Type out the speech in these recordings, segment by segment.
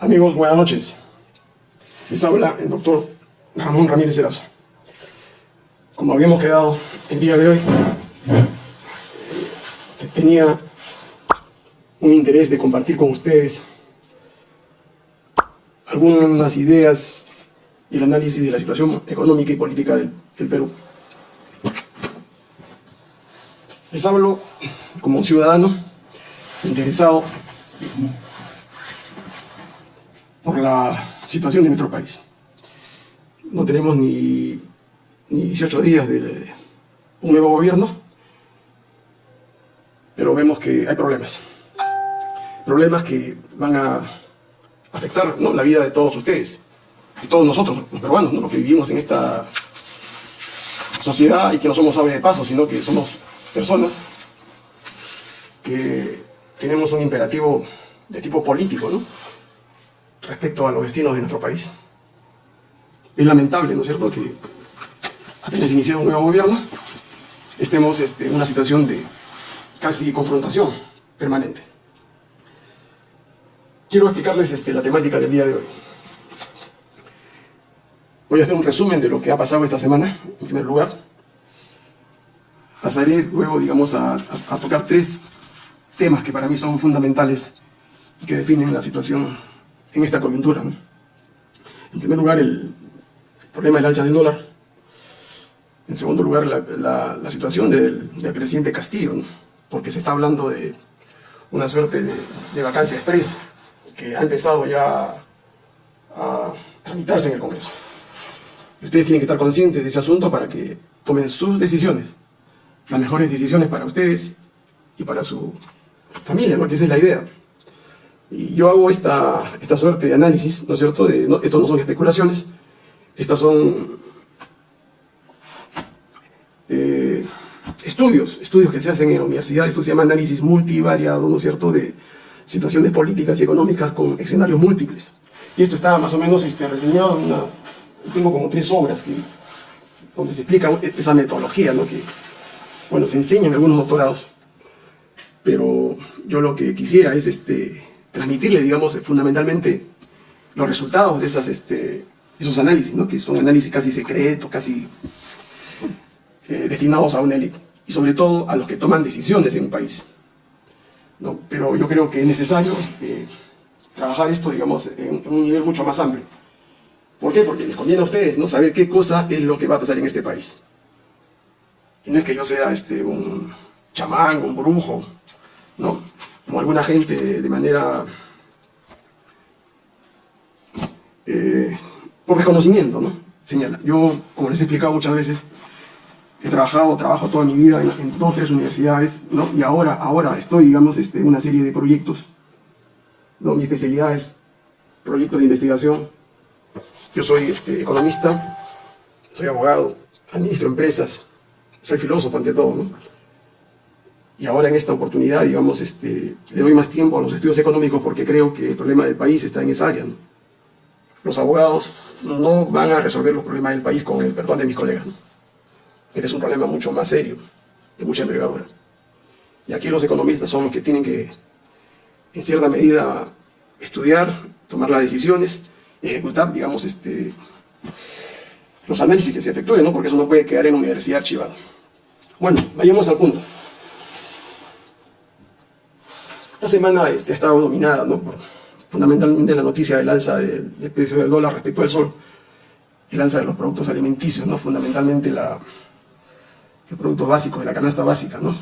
Amigos, buenas noches. Les habla el doctor Ramón Ramírez Erazo. Como habíamos quedado el día de hoy, tenía un interés de compartir con ustedes algunas ideas y el análisis de la situación económica y política del, del Perú. Les hablo como un ciudadano interesado la situación de nuestro país. No tenemos ni, ni 18 días de un nuevo gobierno, pero vemos que hay problemas. Problemas que van a afectar ¿no? la vida de todos ustedes, y todos nosotros, los peruanos, ¿no? los que vivimos en esta sociedad y que no somos aves de paso, sino que somos personas que tenemos un imperativo de tipo político, ¿no? Respecto a los destinos de nuestro país. Es lamentable, ¿no es cierto?, que apenas iniciado un nuevo gobierno, estemos este, en una situación de casi confrontación permanente. Quiero explicarles este, la temática del día de hoy. Voy a hacer un resumen de lo que ha pasado esta semana, en primer lugar. Pasaré luego, digamos, a, a tocar tres temas que para mí son fundamentales y que definen la situación en esta coyuntura. En primer lugar, el, problema del alza del dólar. En segundo lugar, la, situación del, presidente Castillo, porque se está hablando de una suerte de, vacancia express que ha empezado ya a tramitarse en el Congreso. ustedes tienen que estar conscientes de ese asunto para que tomen sus decisiones, las mejores decisiones para ustedes y para su familia, ¿no? que esa es la idea. Yo hago esta, esta suerte de análisis, ¿no es cierto? De, no, esto no son especulaciones, estas son eh, estudios, estudios que se hacen en la universidad, esto se llama análisis multivariado, ¿no es cierto?, de situaciones políticas y económicas con escenarios múltiples. Y esto está más o menos este, reseñado en una, tengo como tres obras que, donde se explica esa metodología, ¿no?, que, bueno, se enseña en algunos doctorados, pero yo lo que quisiera es este, transmitirle, digamos, fundamentalmente los resultados de esas, este, esos análisis, ¿no? que son análisis casi secretos, casi eh, destinados a una élite, y sobre todo a los que toman decisiones en un país. ¿no? Pero yo creo que es necesario este, trabajar esto, digamos, en, un nivel mucho más amplio. ¿Por qué? Porque les conviene a ustedes ¿no? saber qué cosa es lo que va a pasar en este país. Y no es que yo sea este, un chamán, un brujo, ¿no? Como alguna gente de manera eh, por reconocimiento, ¿no? Señala. Yo, como les he explicado muchas veces, he trabajado, trabajo toda mi vida en, dos, tres universidades, ¿no? Y ahora, ahora estoy, digamos, este, en una serie de proyectos, ¿no? Mi especialidad es proyectos de investigación. Yo soy este, economista, soy abogado, administro empresas, soy filósofo ante todo, ¿no? Y ahora en esta oportunidad, digamos, este, le doy más tiempo a los estudios económicos porque creo que el problema del país está en esa área. Los abogados no van a resolver los problemas del país con el perdón de mis colegas. Este es un problema mucho más serio, de mucha envergadura. Y aquí los economistas son los que tienen que, en cierta medida, estudiar, tomar las decisiones, ejecutar, digamos, este, los análisis que se efectúen, ¿no? porque eso no puede quedar en universidad archivado. Bueno, vayamos al punto. Esta semana este, ha estado dominada ¿no? por fundamentalmente la noticia del alza del, precio del dólar respecto al sol, el alza de los productos alimenticios, ¿no? fundamentalmente la, los productos básicos de la canasta básica. ¿no?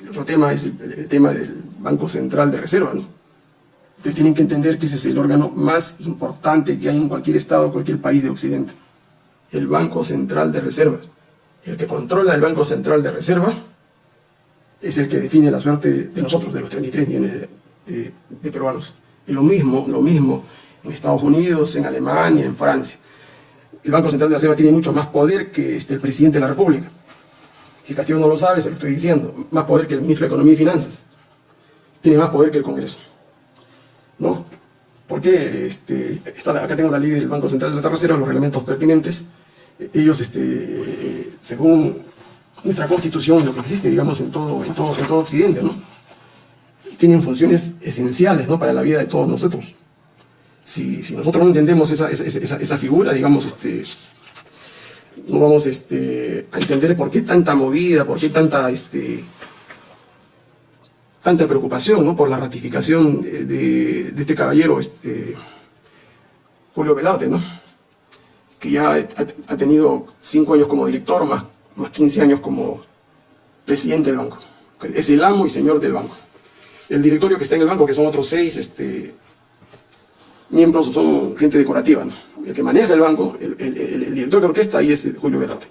El otro tema es el, tema del Banco Central de Reserva. ¿no? Ustedes tienen que entender que ese es el órgano más importante que hay en cualquier estado, cualquier país de Occidente. El Banco Central de Reserva. El que controla el Banco Central de Reserva es el que define la suerte de nosotros, de los 33 millones de, peruanos. Y lo mismo, lo mismo en Estados Unidos, en Alemania, en Francia. El Banco Central de la Reserva tiene mucho más poder que este, el presidente de la República. Si Castillo no lo sabe, se lo estoy diciendo. Más poder que el ministro de Economía y Finanzas. Tiene más poder que el Congreso. ¿No? Porque este, acá tengo la ley del Banco Central de la Reserva, los reglamentos pertinentes. Ellos, este, según nuestra constitución, lo que existe, digamos, en todo, en todo, en todo Occidente, ¿no? tienen funciones esenciales ¿no? para la vida de todos nosotros. Si, nosotros no entendemos esa, figura, digamos, este, no vamos este, a entender por qué tanta movida, por qué tanta, este, tanta preocupación ¿no? por la ratificación de, de, este caballero, este, Julio Velarde, ¿no? que ya ha, tenido cinco años como director, más, más 15 años como presidente del banco. Es el amo y señor del banco. El directorio que está en el banco, que son otros seis este, miembros, son gente decorativa. ¿no? El que maneja el banco, el, director de orquesta, ahí es Julio Velarde.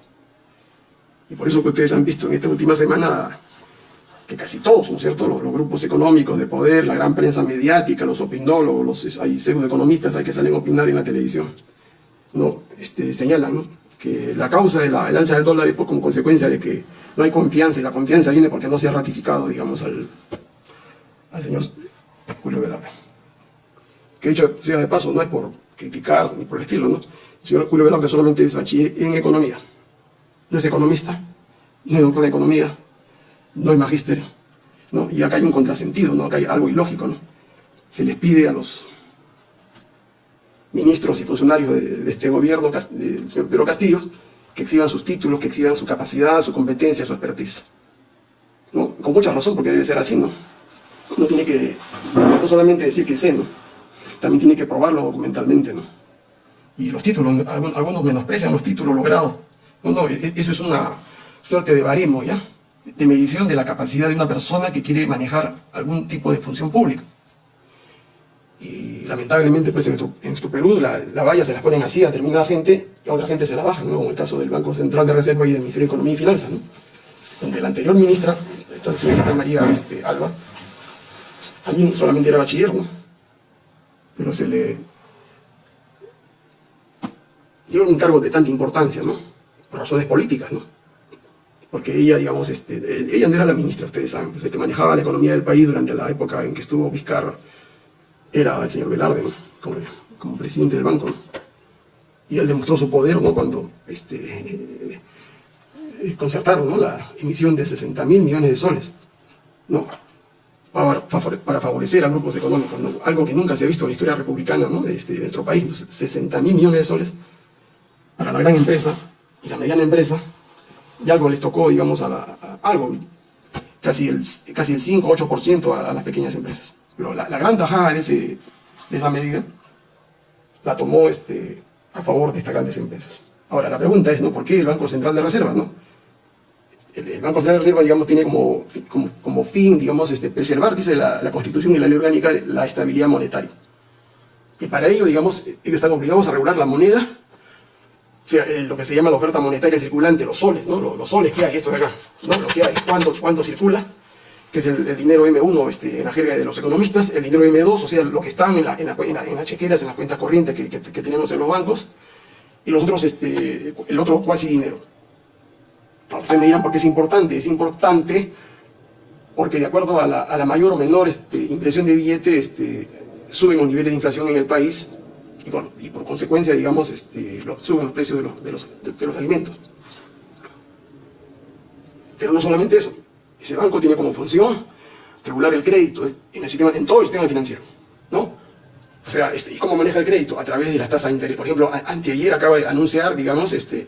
Y por eso que ustedes han visto en esta última semana que casi todos, ¿no es cierto?, los, grupos económicos de poder, la gran prensa mediática, los opinólogos, los, hay pseudoeconomistas hay que salen a opinar en la televisión, no, este, señalan que la causa de la, alza del dólar es como consecuencia de que no hay confianza, y la confianza viene porque no se ha ratificado, digamos, al, señor Julio Velarde. Que dicho sea de paso, no es por criticar ni por el estilo, ¿no? El señor Julio Velarde solamente es bachiller en economía. No es economista, no es doctor en economía, no es magisterio. ¿no? Y acá hay un contrasentido, ¿no? acá hay algo ilógico. ¿no? Se les pide a los ministros y funcionarios de, este gobierno, del señor Pedro Castillo, que exhiban sus títulos, que exhiban su capacidad, su competencia, su expertise. ¿no? Con mucha razón, porque debe ser así, ¿no? No tiene que, no solamente decir que sé, ¿no? También tiene que probarlo documentalmente, ¿no? Y los títulos, algunos menosprecian los títulos logrados. No, no, e, eso es una suerte de baremo, ¿ya? De medición de la capacidad de una persona que quiere manejar algún tipo de función pública y lamentablemente pues en nuestro, Perú la, la, valla se las ponen así a determinada gente y a otra gente se la bajan, ¿no? como el caso del Banco Central de Reserva y del Ministerio de Economía y Finanzas, ¿no? donde la anterior ministra, la señorita María este, Alba, también solamente era bachiller, ¿no? pero se le dio un cargo de tanta importancia, ¿no? por razones políticas, ¿no? porque ella, digamos, este, ella no era la ministra, ustedes saben, pues, el que manejaba la economía del país durante la época en que estuvo Vizcarra, era el señor Velarde, como, presidente del banco. Y él demostró su poder ¿no? cuando este, eh, eh, concertaron la emisión de 60 mil millones de soles ¿no? para, favorecer a grupos económicos, algo que nunca se ha visto en la historia republicana de, este, nuestro país, 60 mil millones de soles para la gran empresa y la mediana empresa, y algo les tocó, digamos, a, algo, casi el, casi el 5 8% a las pequeñas empresas. Pero la, gran tajada de, ese, de esa medida la tomó este, a favor de estas grandes empresas. Ahora, la pregunta es, ¿no? ¿Por qué el Banco Central de Reserva, no? El, Banco Central de Reserva, digamos, tiene como, como, fin, digamos, este, preservar, dice la, Constitución y la Ley Orgánica, la estabilidad monetaria. Y para ello, digamos, ellos están obligados a regular la moneda, o sea, eh, lo que se llama la oferta monetaria circulante, los soles, ¿no? Los, soles que hay, esto de acá, ¿no? Lo que hay, circula, que es el, dinero M1 este, en la jerga de los economistas, el dinero M2, o sea, lo que están en, la, en, las chequeras, en las cuentas corrientes que, tenemos en los bancos, y los otros, este, el otro cuasi dinero. ustedes me dirán por qué es importante. Es importante porque de acuerdo a la, mayor o menor este, impresión de billete, este, suben los niveles de inflación en el país, y, por consecuencia, digamos, este, suben los precios de los, de los, de los alimentos. Pero no solamente eso, ese banco tiene como función regular el crédito en, el sistema, en todo el sistema financiero, ¿no? O sea, este, ¿y cómo maneja el crédito? A través de las tasas de interés. Por ejemplo, anteayer acaba de anunciar, digamos, este,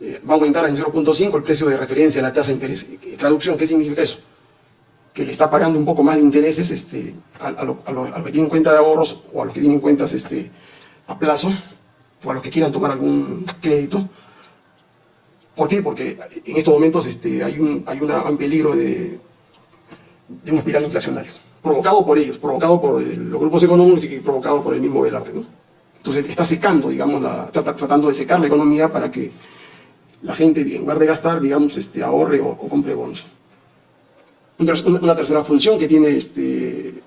eh, va a aumentar en 0.5 el precio de referencia a la tasa de interés. Traducción, ¿qué significa eso? Que le está pagando un poco más de intereses este, a, a, lo, que tienen cuenta de ahorros o a los que tienen cuentas este, a plazo o a los que quieran tomar algún crédito ¿Por qué? Porque en estos momentos este, hay, un, peligro de, de una espiral inflacionaria, provocado por ellos, provocado por los grupos económicos y provocado por el mismo Velarde. ¿no? Entonces está secando, digamos, la, tratando de secar la economía para que la gente, en lugar de gastar, digamos, este, ahorre o, compre bonos. Una, tercera función que tiene este,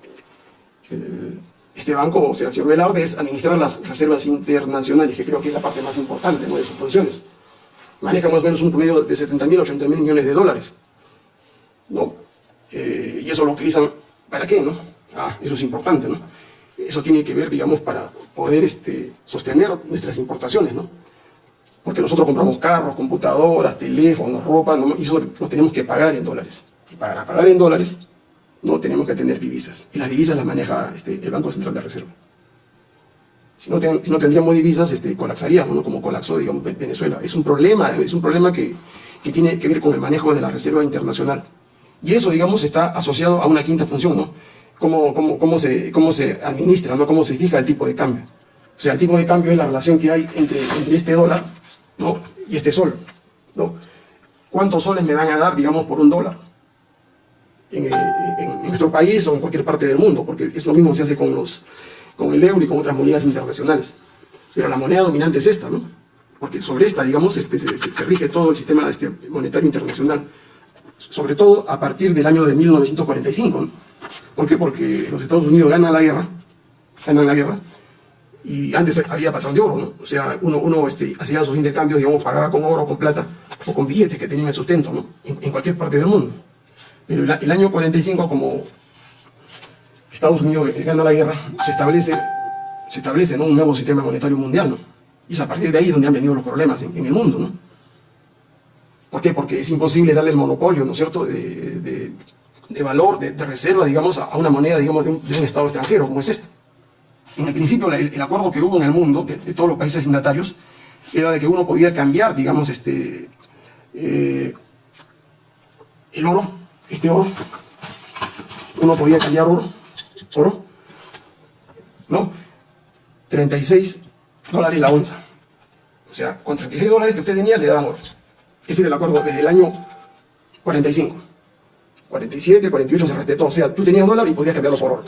este banco, o sea, el señor Velarde, es administrar las reservas internacionales, que creo que es la parte más importante de sus funciones maneja más o menos un promedio de 70 mil, 80 mil millones de dólares. ¿no? Eh, y eso lo utilizan, ¿para qué? no? Ah, eso es importante, ¿no? Eso tiene que ver, digamos, para poder este, sostener nuestras importaciones, ¿no? Porque nosotros compramos carros, computadoras, teléfonos, ropa, y eso lo tenemos que pagar en dólares. Y para pagar en dólares, no tenemos que tener divisas. Y las divisas las maneja este, el Banco Central de Reserva. Si no, no tendríamos divisas, este, colapsaríamos, ¿no? como colapsó digamos, Venezuela. Es un problema, es un problema que, que tiene que ver con el manejo de la Reserva Internacional. Y eso, digamos, está asociado a una quinta función, ¿no? Cómo, cómo, cómo, se, cómo se administra, ¿no? Cómo se fija el tipo de cambio. O sea, el tipo de cambio es la relación que hay entre, este dólar, ¿no? Y este sol, ¿no? ¿Cuántos soles me van a dar, digamos, por un dólar? En, en, nuestro país o en cualquier parte del mundo, porque es lo mismo se hace con, los, con el euro y con otras monedas internacionales. Pero la moneda dominante es esta, ¿no? Porque sobre esta, digamos, este, se, rige todo el sistema este, monetario internacional sobre todo a partir del año de 1945. ¿Por qué? Porque los Estados Unidos ganan la guerra, ganan la guerra, y antes había patrón de oro, ¿no? O sea, uno, uno este, hacía sus intercambios, digamos, pagaba con oro, con plata, o con billetes que tenían el sustento, ¿no? En, cualquier parte del mundo. Pero el, año 45, como Estados Unidos gana la guerra, se establece, se establece un nuevo sistema monetario mundial. Y es a partir de ahí donde han venido los problemas en, el mundo, ¿no? ¿Por qué? Porque es imposible darle el monopolio, ¿no es cierto?, de, valor, de, reserva, digamos, a una moneda, digamos, de un, Estado extranjero, como es esto. En el principio, el, acuerdo que hubo en el mundo, de, todos los países signatarios, era de que uno podía cambiar, digamos, este, eh, el oro, este oro, uno podía cambiar oro, oro, ¿no? 36 dólares la onza. O sea, con 36 dólares que usted tenía le daban oro. Ese era el acuerdo desde el año 45. 47, 48 se respetó. O sea, tú tenías dólar y podías cambiarlo por oro.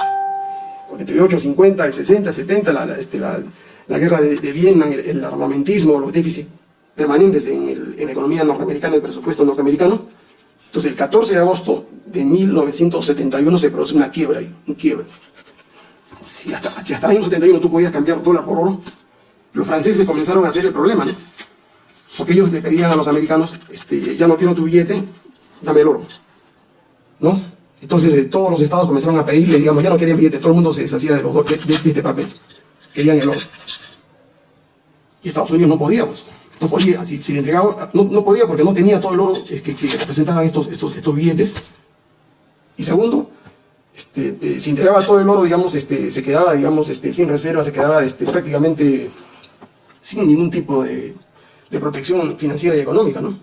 48, 50, el 60, 70, la, este, la, guerra de, Viena, el, armamentismo, los déficits permanentes en, la economía norteamericana, el presupuesto norteamericano. Entonces, el 14 de agosto de 1971 se produce una quiebra ahí, un quiebre. Si hasta, si el año 71 tú podías cambiar dólar por oro, los franceses comenzaron a hacer el problema, ¿no? porque ellos le pedían a los americanos, este, ya no quiero tu billete, dame el oro, ¿no? Entonces eh, todos los estados comenzaron a pedirle, digamos, ya no querían billete, todo el mundo se deshacía de, los, de, de, este papel, querían el oro. Y Estados Unidos no podía, pues, no podía, no, no, podía porque no tenía todo el oro que, que representaban estos, estos, estos billetes. Y segundo, este, eh, si entregaba todo el oro, digamos, este, se quedaba, digamos, este, sin reserva, se quedaba este, prácticamente sin ningún tipo de, de protección financiera y económica, ¿no?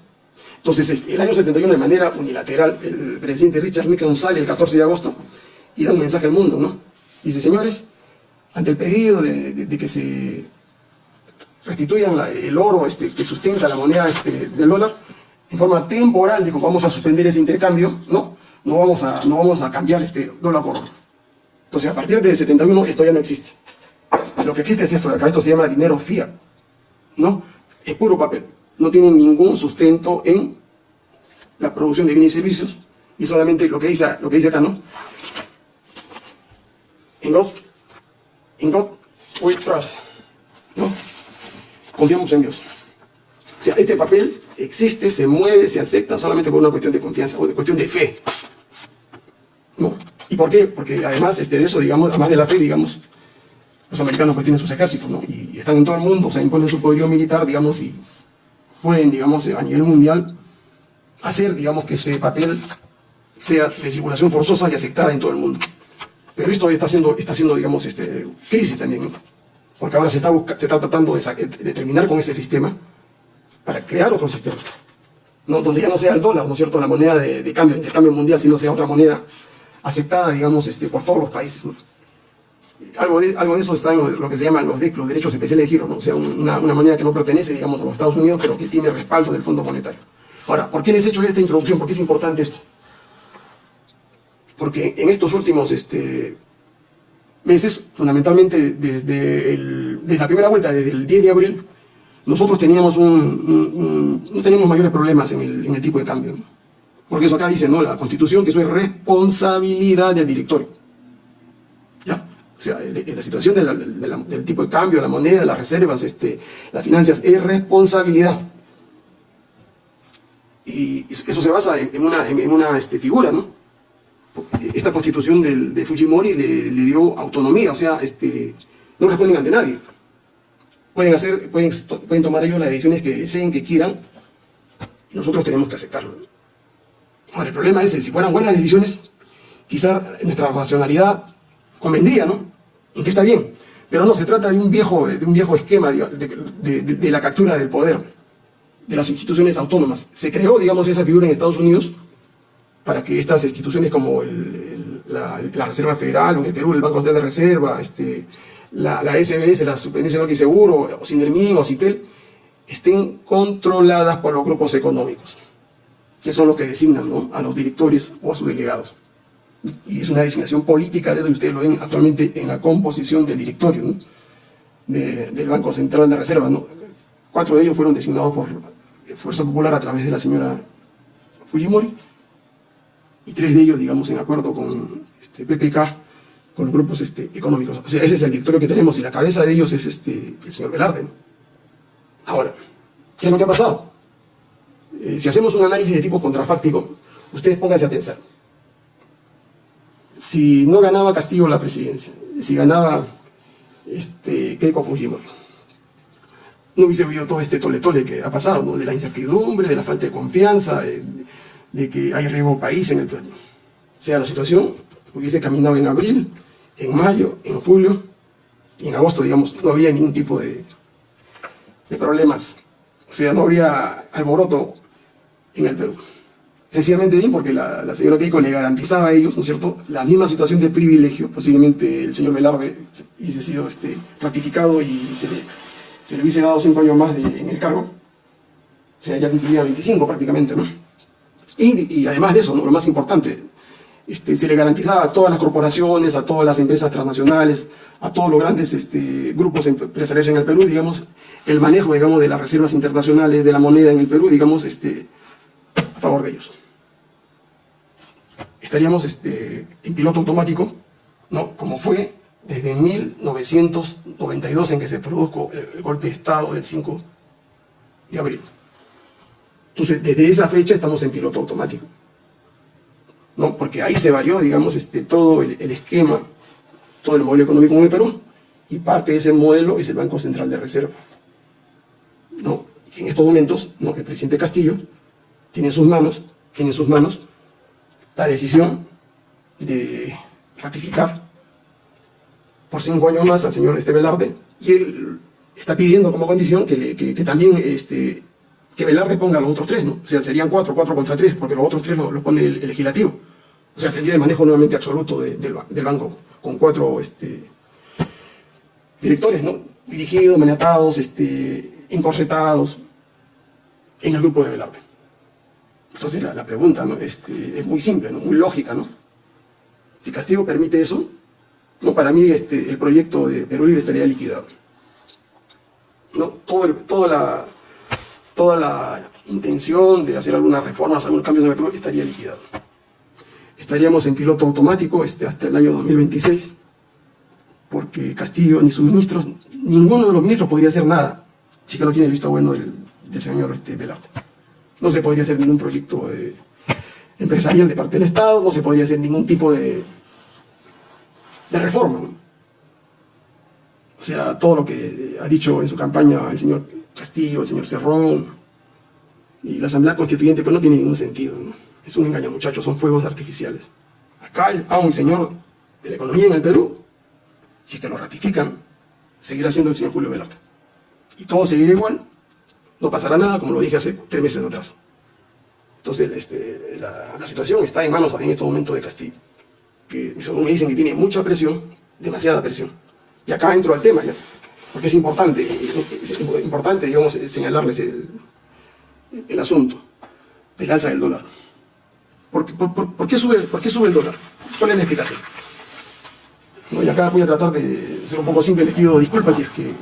Entonces, este, el año 71, de manera unilateral, el presidente Richard Nixon sale el 14 de agosto y da un mensaje al mundo, ¿no? Dice, señores, ante el pedido de, que se restituyan el oro este, que sustenta la moneda este, del dólar, en forma temporal, dijo, vamos a suspender ese intercambio, ¿no? No vamos a, no vamos a cambiar este dólar por oro. Entonces, a partir de 71, esto ya no existe. Lo que existe es esto de acá, esto se llama dinero fiat, ¿no? es puro papel. No tiene ningún sustento en la producción de bienes y servicios y solamente lo que dice, lo que dice acá, ¿no? En God, in God we trust, ¿no? Confiamos en Dios. O sea, este papel existe, se mueve, se acepta solamente por una cuestión de confianza o de cuestión de fe. ¿No? ¿Y por qué? Porque además este, de eso, digamos, además de la fe, digamos, los americanos pues tienen sus ejércitos, ¿no? Y están en todo el mundo, o sea, imponen su poderío militar, digamos, y pueden, digamos, a nivel mundial, hacer, digamos, que ese papel sea de circulación forzosa y aceptada en todo el mundo. Pero esto está haciendo, está haciendo digamos, este, crisis también. Porque ahora se está, se está tratando de, terminar con ese sistema para crear otro sistema. Donde ya no sea el dólar, ¿no es cierto?, la moneda de, de cambio, mundial, sino sea otra moneda aceptada, digamos, este, por todos los países, algo de, eso está en lo, que se llaman los, los derechos especiales de giro, o sea, una, una, moneda que no pertenece, digamos, a los Estados Unidos, pero que tiene respaldo del Fondo Monetario. Ahora, ¿por qué les he hecho esta introducción? ¿Por qué es importante esto? Porque en estos últimos este, meses, fundamentalmente desde, desde la primera vuelta, desde el 10 de abril, nosotros teníamos un, no tenemos mayores problemas en el, en tipo de cambio. Porque eso acá dice, ¿no? La Constitución, que eso es responsabilidad del directorio. O sea, la situación del tipo de cambio, la moneda, las reservas, este, las finanzas, es responsabilidad. Y eso se basa en una, en una este, figura, ¿no? Esta constitución de Fujimori le, dio autonomía, o sea, este, no responden ante nadie. Pueden, hacer, pueden, pueden tomar ellos las decisiones que deseen, que quieran, y nosotros tenemos que aceptarlo. Ahora, el problema es, si fueran buenas decisiones, quizá nuestra racionalidad convendría, ¿no? Y que está bien. Pero no, se trata de un viejo, de un viejo esquema de, la captura del poder de las instituciones autónomas. Se creó, digamos, esa figura en Estados Unidos para que estas instituciones como la, Reserva Federal, en el Perú el Banco Central de Reserva, este, la, SBS, la Superintendencia de Seguro, o Sindermin, o Citel, estén controladas por los grupos económicos, que son los que designan a los directores o a sus delegados. Y es una designación política, desde ustedes lo ven actualmente en la composición del directorio del Banco Central de Reserva. Cuatro de ellos fueron designados por Fuerza Popular a través de la señora Fujimori, y tres de ellos, digamos, en acuerdo con este, PPK, con grupos este, económicos. O sea, ese es el directorio que tenemos, y la cabeza de ellos es este, el señor Velarde. Ahora, ¿qué es lo que ha pasado? Eh, si hacemos un análisis de tipo contrafáctico, ustedes pónganse a pensar. Si no ganaba Castillo la presidencia, si ganaba este, Keiko Fujimori, no hubiese habido todo este tole-tole que ha pasado, ¿no? de la incertidumbre, de la falta de confianza, que hay riesgo país en el Perú. Sea, la situación hubiese caminado en abril, en mayo, en julio, y en agosto, digamos, no había ningún tipo de, de problemas. O sea, no habría alboroto en el Perú. Sencillamente bien porque la, señora Keiko le garantizaba a ellos, ¿no es cierto?, la misma situación de privilegio. Posiblemente el señor Velarde hubiese sido este, ratificado y se le, se hubiese dado cinco años más en el cargo. O sea, ya cumplía 25 prácticamente, ¿no? Y, además de eso, lo más importante, este, se le garantizaba a todas las corporaciones, a todas las empresas transnacionales, a todos los grandes este, grupos empresariales en el Perú, digamos, el manejo, digamos, de las reservas internacionales, de la moneda en el Perú, digamos, este, a favor de ellos. Estaríamos en piloto automático, ¿no? como fue desde 1992 en que se produjo el golpe de Estado del 5 de abril. Entonces, desde esa fecha estamos en piloto automático. ¿no? Porque ahí se varió, digamos, este, todo el, esquema todo el modelo económico en el Perú, y parte de ese modelo es el Banco Central de Reserva. ¿no? En estos momentos, ¿no? el presidente Castillo tiene en sus manos, tiene en sus manos la decisión de ratificar por cinco años más al señor este Velarde, y él está pidiendo como condición que, que, también este, que Velarde ponga los otros tres, ¿no? O sea, serían cuatro, cuatro contra tres, porque los otros tres los pone el, legislativo. O sea, tendría el manejo nuevamente absoluto del, del banco con cuatro este, directores, ¿no? Dirigidos, maniatados, este, encorsetados en el grupo de Velarde. Entonces la, pregunta ¿no? este, es muy simple, ¿no? muy lógica, ¿no? Si Castillo permite eso, no, para mí este, el proyecto de Perú Libre estaría liquidado. ¿no? Todo toda, la, toda la intención de hacer algunas reformas, algunos cambios en el estaría liquidado estaríamos en piloto automático este, hasta el año 2026, porque Castillo ni sus ministros, ninguno de los ministros podría hacer nada, si que no tiene el visto bueno del, señor este. No se podría hacer ningún proyecto empresarial de parte del Estado, no se podría hacer ningún tipo de, de reforma. O sea, todo lo que ha dicho en su campaña el señor Castillo, el señor Cerrón y la Asamblea Constituyente, pues no tiene ningún sentido. Es un engaño, muchachos, son fuegos artificiales. Acá el un señor de la economía en el Perú, si es que lo ratifican, seguirá siendo el señor Julio Velarde. Y todo seguirá igual, no pasará nada, como lo dije hace tres meses atrás. Entonces, este, la, situación está en manos en este momento de Castillo, que según me dicen que tiene mucha presión, demasiada presión. Y acá entro al tema ya, porque es importante, es importante digamos, señalarles el, asunto del alza del dólar. ¿Por, qué sube, ¿Por qué sube el dólar? ¿Cuál es la explicación? y acá voy a tratar de ser un poco simple, les pido disculpas si es que,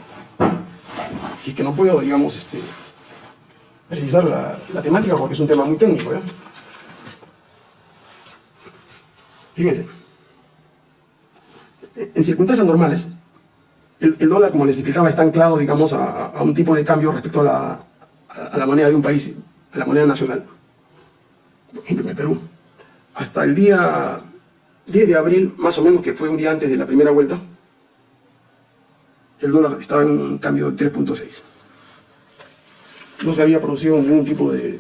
si es que no puedo, digamos, este, precisar la, temática porque es un tema muy técnico. Fíjense, en circunstancias normales, el, dólar, como les explicaba, está anclado, digamos, a, un tipo de cambio respecto a la, moneda de un país, a la moneda nacional en el Perú. Hasta el día 10 de abril, más o menos, que fue un día antes de la primera vuelta, el dólar estaba en un cambio de 3.6. No se había producido ningún tipo de,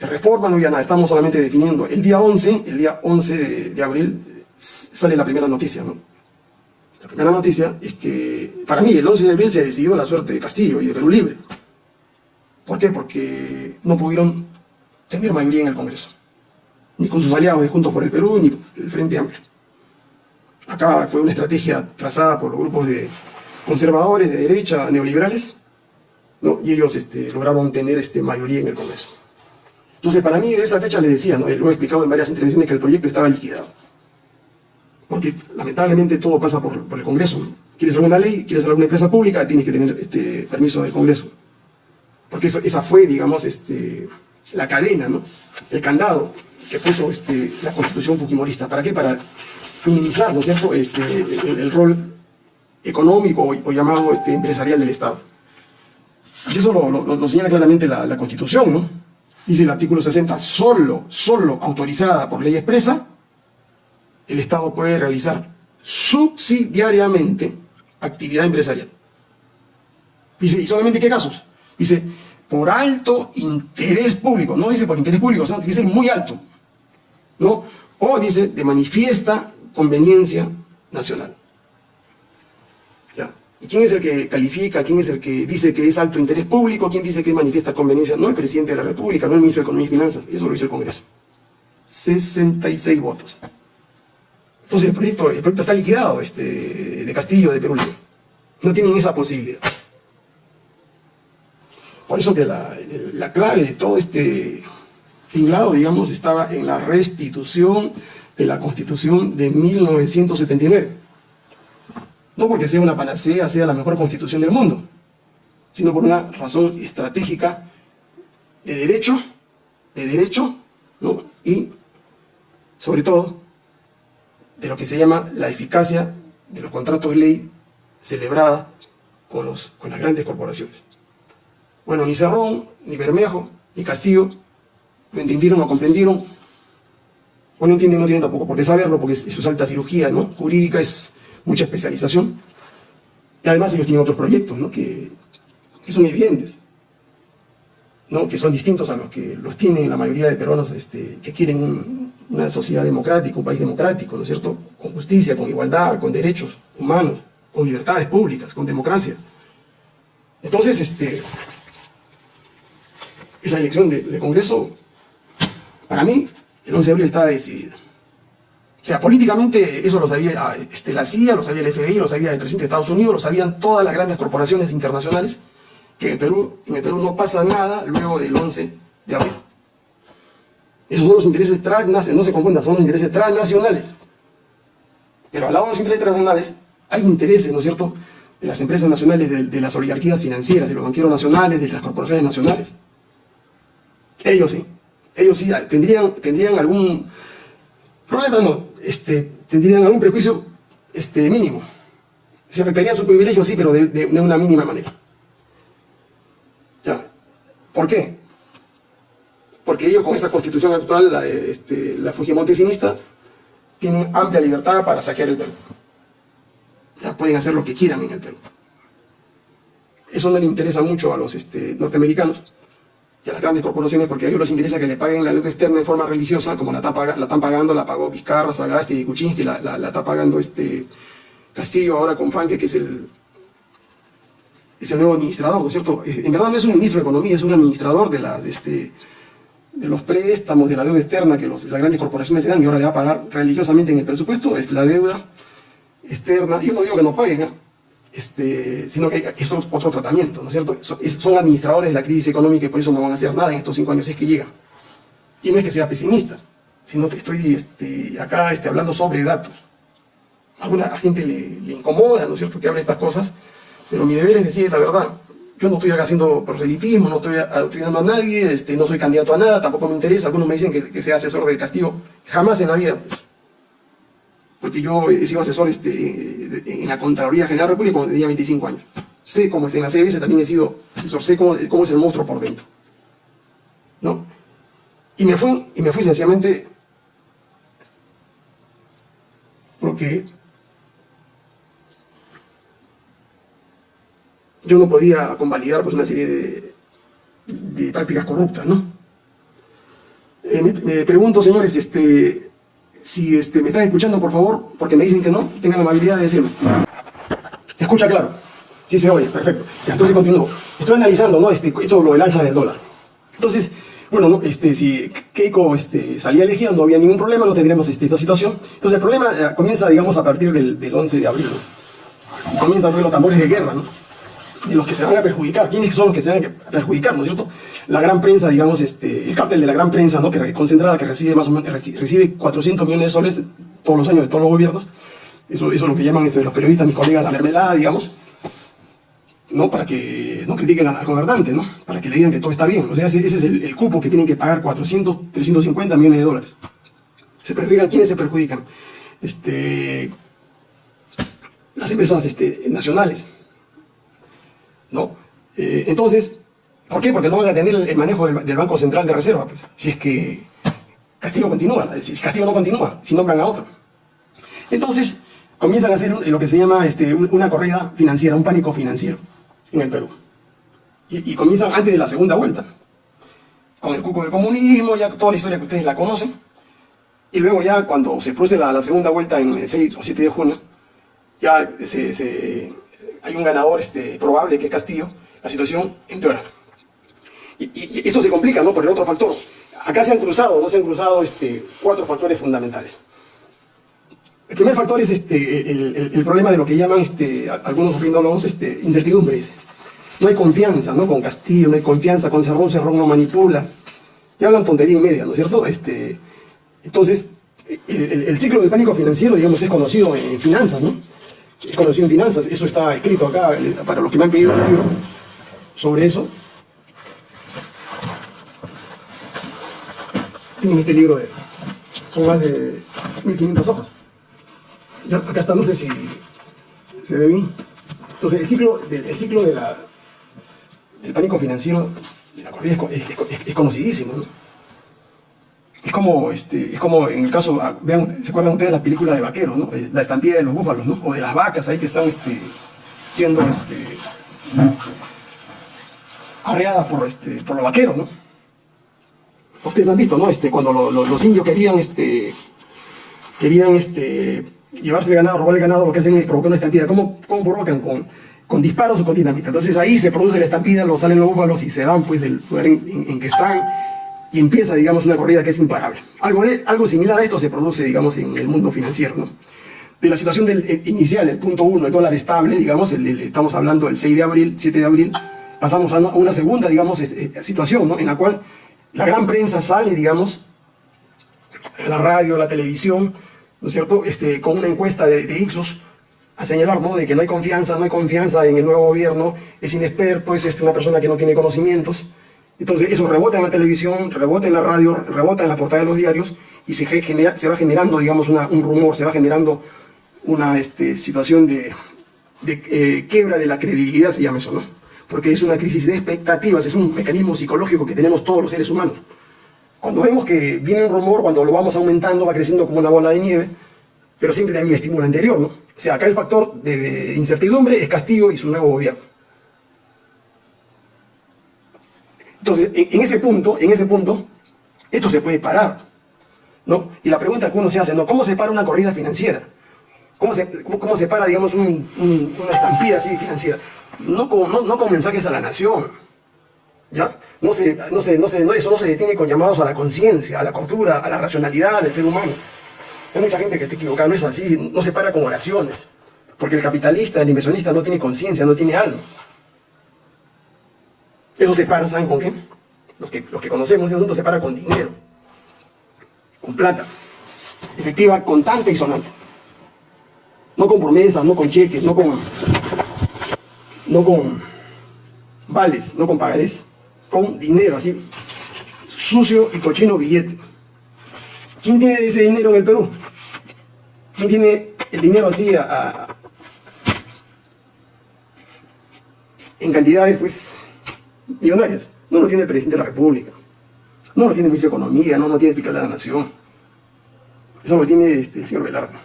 de reforma, no había nada, estamos solamente definiendo. El día 11, el día 11 de, abril, sale la primera noticia, ¿no? La primera noticia es que, para mí, el 11 de abril se decidió la suerte de Castillo y de Perú Libre. ¿Por qué? Porque no pudieron tener mayoría en el Congreso. Ni con sus aliados de Juntos por el Perú, ni el Frente Amplio. Acá fue una estrategia trazada por grupos de conservadores, de derecha, neoliberales, y ellos este, lograron tener este, mayoría en el Congreso. Entonces, para mí, de esa fecha le decía, ¿no? lo he explicado en varias intervenciones, que el proyecto estaba liquidado. Porque, lamentablemente, todo pasa por, el Congreso. ¿Quieres hacer una ley? ¿Quieres hacer una empresa pública? Tienes que tener este, permiso del Congreso. Porque esa fue, digamos, este, la cadena, ¿no? el candado que puso este, la Constitución Fujimorista. ¿Para qué? Para minimizar, ¿no es cierto?, este, el, rol económico o, llamado este, empresarial del Estado. Y eso lo, señala claramente la, la, Constitución, ¿no? Dice el artículo 60, solo, solo autorizada por ley expresa, el Estado puede realizar subsidiariamente actividad empresarial. Dice, ¿y solamente qué casos? Dice, por alto interés público, no dice por interés público, sino que dice muy alto, ¿no? O dice de manifiesta conveniencia nacional. ¿Ya? ¿Y quién es el que califica? ¿Quién es el que dice que es alto interés público? ¿Quién dice que es manifiesta conveniencia? No el presidente de la República, no el ministro de Economía y Finanzas, eso lo dice el Congreso. 66 votos. Entonces el proyecto, el proyecto está liquidado este, de Castillo, de Perú. No tienen esa posibilidad. Por eso que la, la clave de todo este tinglado, digamos, estaba en la restitución de la Constitución de 1979. No porque sea una panacea, sea la mejor constitución del mundo, sino por una razón estratégica de derecho, de derecho, ¿no? y sobre todo de lo que se llama la eficacia de los contratos de ley celebrada con, los, con las grandes corporaciones. Bueno, ni Cerrón, ni Bermejo, ni Castillo lo entendieron, lo comprendieron, o no entienden, no tienen tampoco por qué saberlo, porque eso es alta cirugía, ¿no? Jurídica es mucha especialización. Y además ellos tienen otros proyectos, ¿no? Que, son evidentes, ¿no? Que son distintos a los que los tienen la mayoría de peruanos este, que quieren una sociedad democrática, un país democrático, ¿no es cierto? Con justicia, con igualdad, con derechos humanos, con libertades públicas, con democracia. Entonces, este, esa elección de Congreso, para mí, el 11 de abril estaba decidido. O sea, políticamente eso lo sabía este, la CIA, lo sabía el FBI, lo sabía el presidente de Estados Unidos, lo sabían todas las grandes corporaciones internacionales, que en Perú, en el Perú no pasa nada luego del 11 de abril. Esos son los intereses transnacionales, no se confundan, son los intereses transnacionales. Pero al lado de los intereses transnacionales hay intereses, ¿no es cierto?, de las empresas nacionales, de, las oligarquías financieras, de los banqueros nacionales, de las corporaciones nacionales. Ellos sí ellos sí tendrían, tendrían algún problema, no, este, tendrían algún prejuicio este, mínimo. Se afectaría su privilegio, sí, pero de, una mínima manera. ¿Por qué? Porque ellos con esa constitución actual, la, este, la tienen amplia libertad para saquear el Perú. Ya pueden hacer lo que quieran en el Perú. Eso no le interesa mucho a los este, norteamericanos, y a las grandes corporaciones porque a ellos les interesa que le paguen la deuda externa en forma religiosa, como la, la están pagando, la pagó Vizcarra, Sagasti y Kuczynski, la, la, está pagando este Castillo ahora con Franque, que es el, es el nuevo administrador, ¿no es cierto? Eh, en verdad no es un ministro de Economía, es un administrador este, de los préstamos, de la deuda externa que los, las grandes corporaciones le dan y ahora le va a pagar religiosamente en el presupuesto, es la deuda externa. Yo no digo que no paguen, ¿eh? este, sino que es otro tratamiento, ¿no es cierto? Son administradores de la crisis económica y por eso no van a hacer nada en estos cinco años si es que llegan. Y no es que sea pesimista, sino que estoy este, acá este, hablando sobre datos. A alguna gente le, le, incomoda, ¿no es cierto?, que hable estas cosas, pero mi deber es decir la verdad. Yo no estoy haciendo proselitismo, no estoy adoctrinando a nadie, este, no soy candidato a nada, tampoco me interesa. Algunos me dicen que, que sea asesor del castigo. Jamás en la vida, pues porque yo he sido asesor este, en la Contraloría General de la República cuando tenía 25 años. Sé cómo es en la CBS, también he sido asesor, sé cómo, es el monstruo por dentro. ¿No? Y me fui, y me fui sencillamente porque yo no podía convalidar pues, una serie de, de prácticas corruptas, ¿no? Eh, me, pregunto, señores, este, si este, me están escuchando, por favor, porque me dicen que no, tengan la amabilidad de decirme. ¿Se escucha claro? Sí se oye, perfecto. entonces continúo. Estoy analizando, ¿no? Este, esto lo del alza del dólar. Entonces, bueno, este, si Keiko este, salía elegida no había ningún problema, no tendríamos este, esta situación. Entonces el problema eh, comienza, digamos, a partir del, 11 de abril, ¿no? Comienzan los tambores de guerra, ¿no? De los que se van a perjudicar. ¿Quiénes son los que se van a perjudicar, no es cierto? La gran prensa, digamos, este, el cártel de la gran prensa, ¿no? Que concentrada, que recibe más o menos, recibe 400 millones de soles todos los años de todos los gobiernos. Eso, eso es lo que llaman este, los periodistas, mis colegas, la mermelada, digamos. ¿no? Para que no critiquen al gobernante, ¿no? Para que le digan que todo está bien. O sea, ese, es el, cupo que tienen que pagar 400, 350 millones de dólares. ¿Se perjudican? ¿Quiénes se perjudican? Este, las empresas este, nacionales, ¿no? Eh, entonces, ¿por qué? Porque no van a tener el, manejo del, Banco Central de Reserva, pues, si es que Castillo continúa, si Castillo no continúa, si nombran a otro. Entonces, comienzan a hacer lo que se llama este, una corrida financiera, un pánico financiero en el Perú. Y, comienzan antes de la segunda vuelta, con el cuco del comunismo, ya toda la historia que ustedes la conocen. Y luego ya cuando se produce la, segunda vuelta en el 6 o 7 de junio, ya se, hay un ganador este, probable que es Castillo, la situación empeora. Y, y, esto se complica ¿no? por el otro factor. Acá se han cruzado, ¿no? se han cruzado este, cuatro factores fundamentales. El primer factor es este, el, problema de lo que llaman este, algunos opinólogos este, incertidumbre. No hay confianza ¿no? con Castillo, no hay confianza con Cerrón, Cerrón no manipula. Y hablan tontería y media, ¿no es cierto? Este, entonces, el, ciclo del pánico financiero, digamos, es conocido en finanzas, ¿no? Es conocido en finanzas, eso está escrito acá, para los que me han pedido un libro sobre eso. Tienen este libro de, son más de 1500 hojas acá está, no sé si se ve bien. Entonces, el ciclo, del, ciclo del pánico financiero de la corrida es, conocidísimo, ¿no? Es como, este, es como en el caso, ah, vean, ¿se acuerdan ustedes de la película de vaqueros, no? Eh, la estampida de los búfalos, ¿no? O de las vacas ahí que están este, siendo este, arreadas por, este, por los vaqueros, ¿no? Ustedes han visto, ¿no? Este, cuando los indios querían, este, querían este, llevarse el ganado, robar el ganado, lo que hacen es provocar una estampida. ¿Cómo, cómo provocan? Con, con disparos o con dinamita. Entonces ahí se produce la estampida, lo salen los búfalos y se van pues del lugar en, que están y empieza, digamos, una corrida que es imparable. Algo, de, algo similar a esto se produce, digamos, en el mundo financiero, ¿no? De la situación del inicial, el punto uno, el dólar estable, digamos, estamos hablando del 6 de abril, 7 de abril, pasamos a una segunda, digamos, eh, situación, ¿no? En la cual la gran prensa sale, digamos, la radio, la televisión, ¿no es cierto?, este, con una encuesta de, de Ixos, a señalar ¿no? de que no hay confianza, no hay confianza en el nuevo gobierno, es inexperto, es este, una persona que no tiene conocimientos. Entonces eso rebota en la televisión, rebota en la radio, rebota en la portada de los diarios y se, va generando, digamos, un rumor, se va generando una este, situación de, de eh, quiebra de la credibilidad, se llama eso, ¿no? Porque es una crisis de expectativas, es un mecanismo psicológico que tenemos todos los seres humanos. Cuando vemos que viene un rumor, cuando lo vamos aumentando, va creciendo como una bola de nieve, pero siempre hay un estímulo anterior, ¿no? O sea, acá el factor de, incertidumbre es Castillo y su nuevo gobierno. Entonces, en, ese punto, en ese punto, esto se puede parar, ¿no? Y la pregunta que uno se hace, ¿no? ¿Cómo se para una corrida financiera? ¿Cómo se, cómo, se para, digamos, una estampida así financiera? No con, no, mensajes a la nación, ¿ya? No se, no se, no se, eso no se detiene con llamados a la conciencia, a la cultura, a la racionalidad del ser humano. Hay mucha gente que está equivocada, no es así, no se para con oraciones. Porque el capitalista, el inversionista no tiene conciencia, no tiene alma. Eso se para, ¿saben con qué? Los que, los que conocemos de asunto se para con dinero, con plata, efectiva, constante y sonante. No con promesas, no con cheques, no con, no con vales, no con pagarés con dinero, así, sucio y cochino billete. ¿Quién tiene ese dinero en el Perú? ¿Quién tiene el dinero así en cantidades, pues, millonarias? No lo tiene el presidente de la República, no lo tiene el ministro de Economía, no lo tiene el fiscal de la Nación. Eso lo tiene este, el señor Velardo.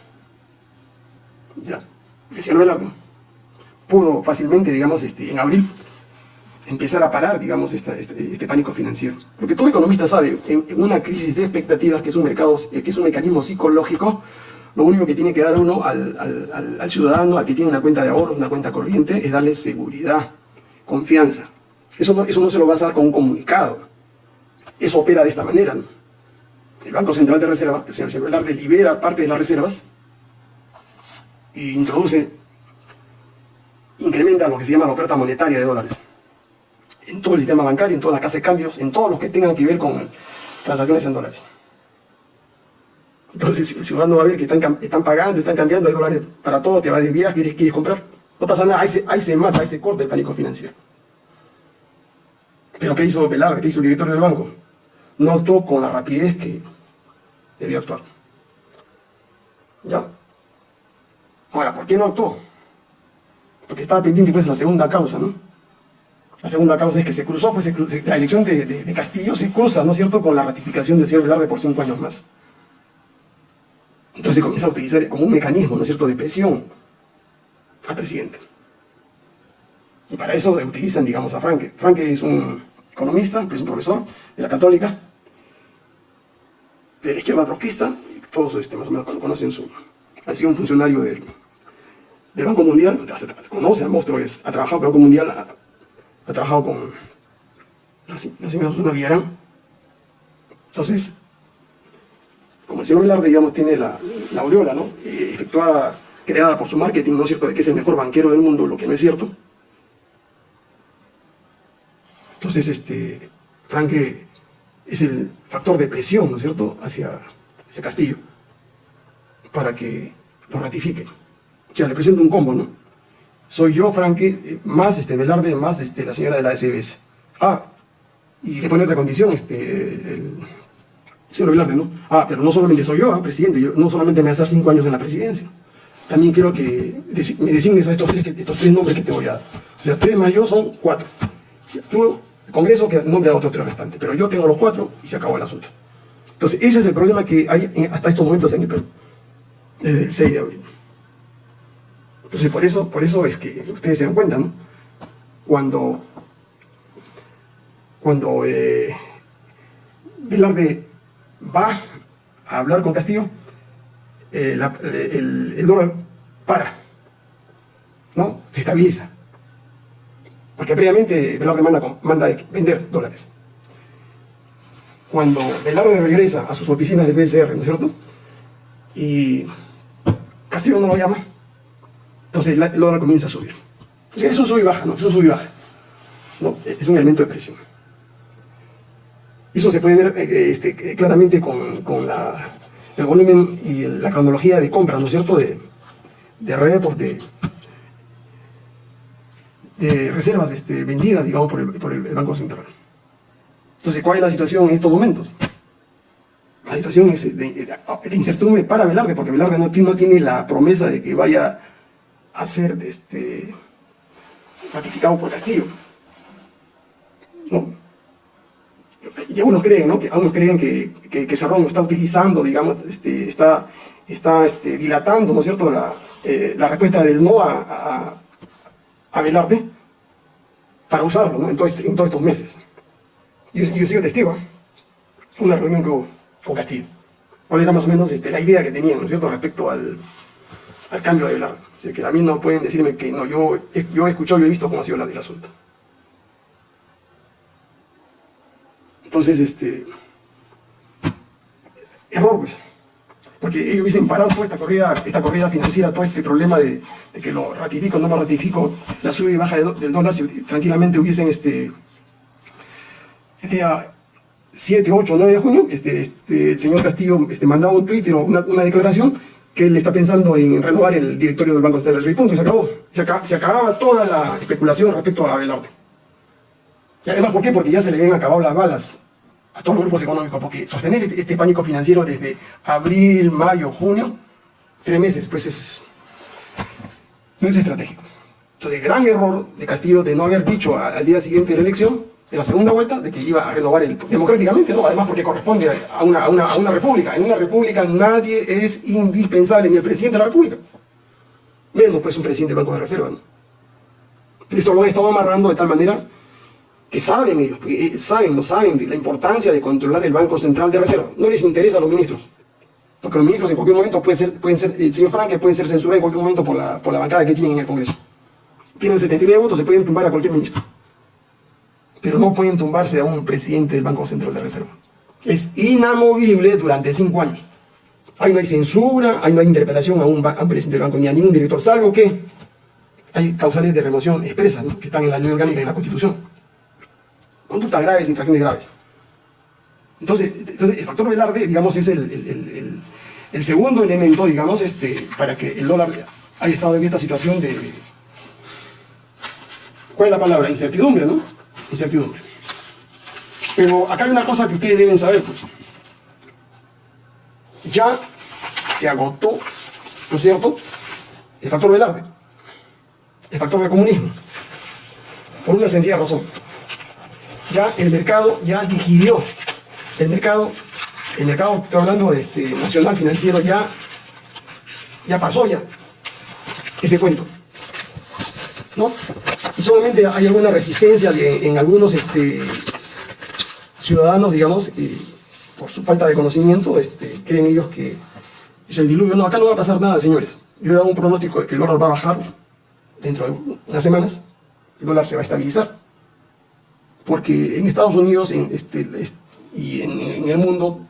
Ya, el señor Velardo pudo fácilmente, digamos, este, en abril, empezar a parar, digamos, este, este, pánico financiero. Porque todo economista sabe, en, una crisis de expectativas, que es un mercado, que es un mecanismo psicológico, lo único que tiene que dar uno al, al, al, ciudadano, al que tiene una cuenta de ahorros, una cuenta corriente, es darle seguridad, confianza. Eso no, eso no se lo vas a dar con un comunicado. Eso opera de esta manera. El Banco Central de Reserva, el señor Velarde, libera parte de las reservas e introduce, incrementa lo que se llama la oferta monetaria de dólares en todo el sistema bancario, en todas las casas de cambios, en todos los que tengan que ver con transacciones en dólares. Entonces el ciudadano va a ver que están, pagando, están cambiando, hay dólares para todo, te va de viaje, quieres, quieres comprar. No pasa nada, ahí se, ahí se mata, ahí se corta el pánico financiero. Pero ¿qué hizo Velarde? ¿Qué hizo el director del banco? No actuó con la rapidez que debía actuar. ¿Ya? Ahora, ¿por qué no actuó? Porque estaba pendiente pues la segunda causa, ¿no? La segunda causa es que se cruzó, pues la elección de, Castillo se cruza, ¿no es cierto?, con la ratificación del señor Velarde por cinco años más. Entonces se comienza a utilizar como un mecanismo, ¿no es cierto?, de presión al presidente. Y para eso utilizan, digamos, a Franke. Franke es un economista, es un profesor de la Católica, de la izquierda trotskista, todos este, más o menos conocen su... Ha sido un funcionario del, del Banco Mundial, conoce al monstruo, ha trabajado con el Banco Mundial, ha, trabajado con la, señora Susana Villarán. Entonces, como el señor Velarde, digamos, tiene la, la aureola, ¿no? Eh, efectuada, creada por su marketing, ¿no es cierto?, de que es el mejor banquero del mundo, lo que no es cierto. Entonces, este, Franke es el factor de presión, ¿no es cierto?, hacia ese Castillo, para que lo ratifique. O sea, le presento un combo, ¿no? Soy yo, Franke, eh, más este Velarde, más este, la señora de la SBS. Ah, y le pone otra condición, este, el señor Velarde, ¿no? Ah, pero no solamente soy yo, ah, presidente, yo no solamente me hace cinco años en la presidencia, también quiero que me designes a estos tres, estos tres nombres que te voy a dar. O sea, tres más yo son cuatro. Tú Congreso que nombre a otros tres restantes, pero yo tengo los cuatro y se acabó el asunto. Entonces, ese es el problema que hay hasta estos momentos en el Perú, desde el 6 de abril. Entonces, por eso, por eso es que ustedes se dan cuenta, ¿no? Cuando, cuando eh, Velarde va a hablar con Castillo, eh, el, el dólar para, ¿no? Se estabiliza. Porque previamente Velarde manda, manda vender dólares. Cuando Velarde regresa a sus oficinas del BCR, ¿no es cierto? Y Castillo no lo llama, entonces el dólar comienza a subir. es un sub y baja, ¿no? Es un sub y baja. Es un elemento de presión. Eso se puede ver eh, este, claramente con, con la, el volumen y la cronología de compra, ¿no es cierto?, de, de report, de, de reservas este, vendidas, digamos, por el, Banco Central. Entonces, ¿cuál es la situación en estos momentos? La situación es de, incertidumbre para Velarde, porque Velarde no, tiene la promesa de que vaya a ser este, ratificado por Castillo. ¿No? Y algunos creen, ¿no? Que, algunos creen que, que, Cerrón lo está utilizando, digamos, este, está, este, dilatando, ¿no es cierto?, la, eh, respuesta del no a Velarde para usarlo en, todos estos meses. Yo, yo sigo testigo, una reunión con, con Castillo. ¿Cuál era más o menos este, la idea que tenían, ¿no es cierto?, respecto al, al cambio de Velarde. O que a mí no pueden decirme que no, yo, yo he escuchado, yo he visto cómo ha sido el asunto. Entonces, este... Error, pues porque ellos hubiesen parado toda esta corrida, esta corrida financiera, todo este problema de, que lo ratifico, no lo ratifico, la subida y baja del dólar, si tranquilamente hubiesen este, el día 7, 8, 9 de junio, este, este, el señor Castillo este, mandaba un Twitter o una, declaración que él está pensando en renovar el directorio del Banco Central del punto, y se acabó. Se, se, acababa toda la especulación respecto a Abelardo. Y además, ¿por qué? Porque ya se le habían acabado las balas a todos los grupos económicos, porque sostener este, este pánico financiero desde abril, mayo, junio, tres meses, pues es, no es estratégico. Entonces, gran error de Castillo de no haber dicho al día siguiente de la elección, de la segunda vuelta, de que iba a renovar el, democráticamente, ¿no? además porque corresponde a una, a, una, a una república. En una república nadie es indispensable, ni el presidente de la república. Menos pues un presidente del Banco de Reserva. ¿no? Esto lo han estado amarrando de tal manera que saben ellos, eh, saben, lo saben, de la importancia de controlar el Banco Central de Reserva. No les interesa a los ministros. Porque los ministros en cualquier momento pueden ser, pueden ser el señor Franque puede ser censurado en cualquier momento por la, por la bancada que tienen en el Congreso. Tienen 79 votos, se pueden tumbar a cualquier ministro. Pero no pueden tumbarse a un presidente del Banco Central de Reserva. Es inamovible durante cinco años. Ahí no hay censura, ahí no hay interpelación a un, presidente del banco ni a ningún director, salvo que hay causales de remoción expresas, que están en la ley orgánica y en la Constitución. Conductas graves, infracciones graves. Entonces, entonces el factor Velarde, digamos, es el, segundo elemento, digamos, este, para que el dólar haya estado en esta situación de... ¿Cuál es la palabra? Incertidumbre, ¿no? Incertidumbre. Pero acá hay una cosa que ustedes deben saber, pues. Ya se agotó, ¿no es cierto?, el factor Velarde, el factor del comunismo, por una sencilla razón. Ya el mercado ya digirió el mercado, el mercado, estoy hablando de este, nacional financiero, ya, ya pasó ya ese cuento. ¿No? Y solamente hay alguna resistencia en algunos este, ciudadanos, digamos, por su falta de conocimiento, este, creen ellos que es el diluvio. No, acá no va a pasar nada, señores. Yo he dado un pronóstico de que el dólar va a bajar dentro de unas semanas, el dólar se va a estabilizar. Porque en Estados Unidos, este, y en, el mundo,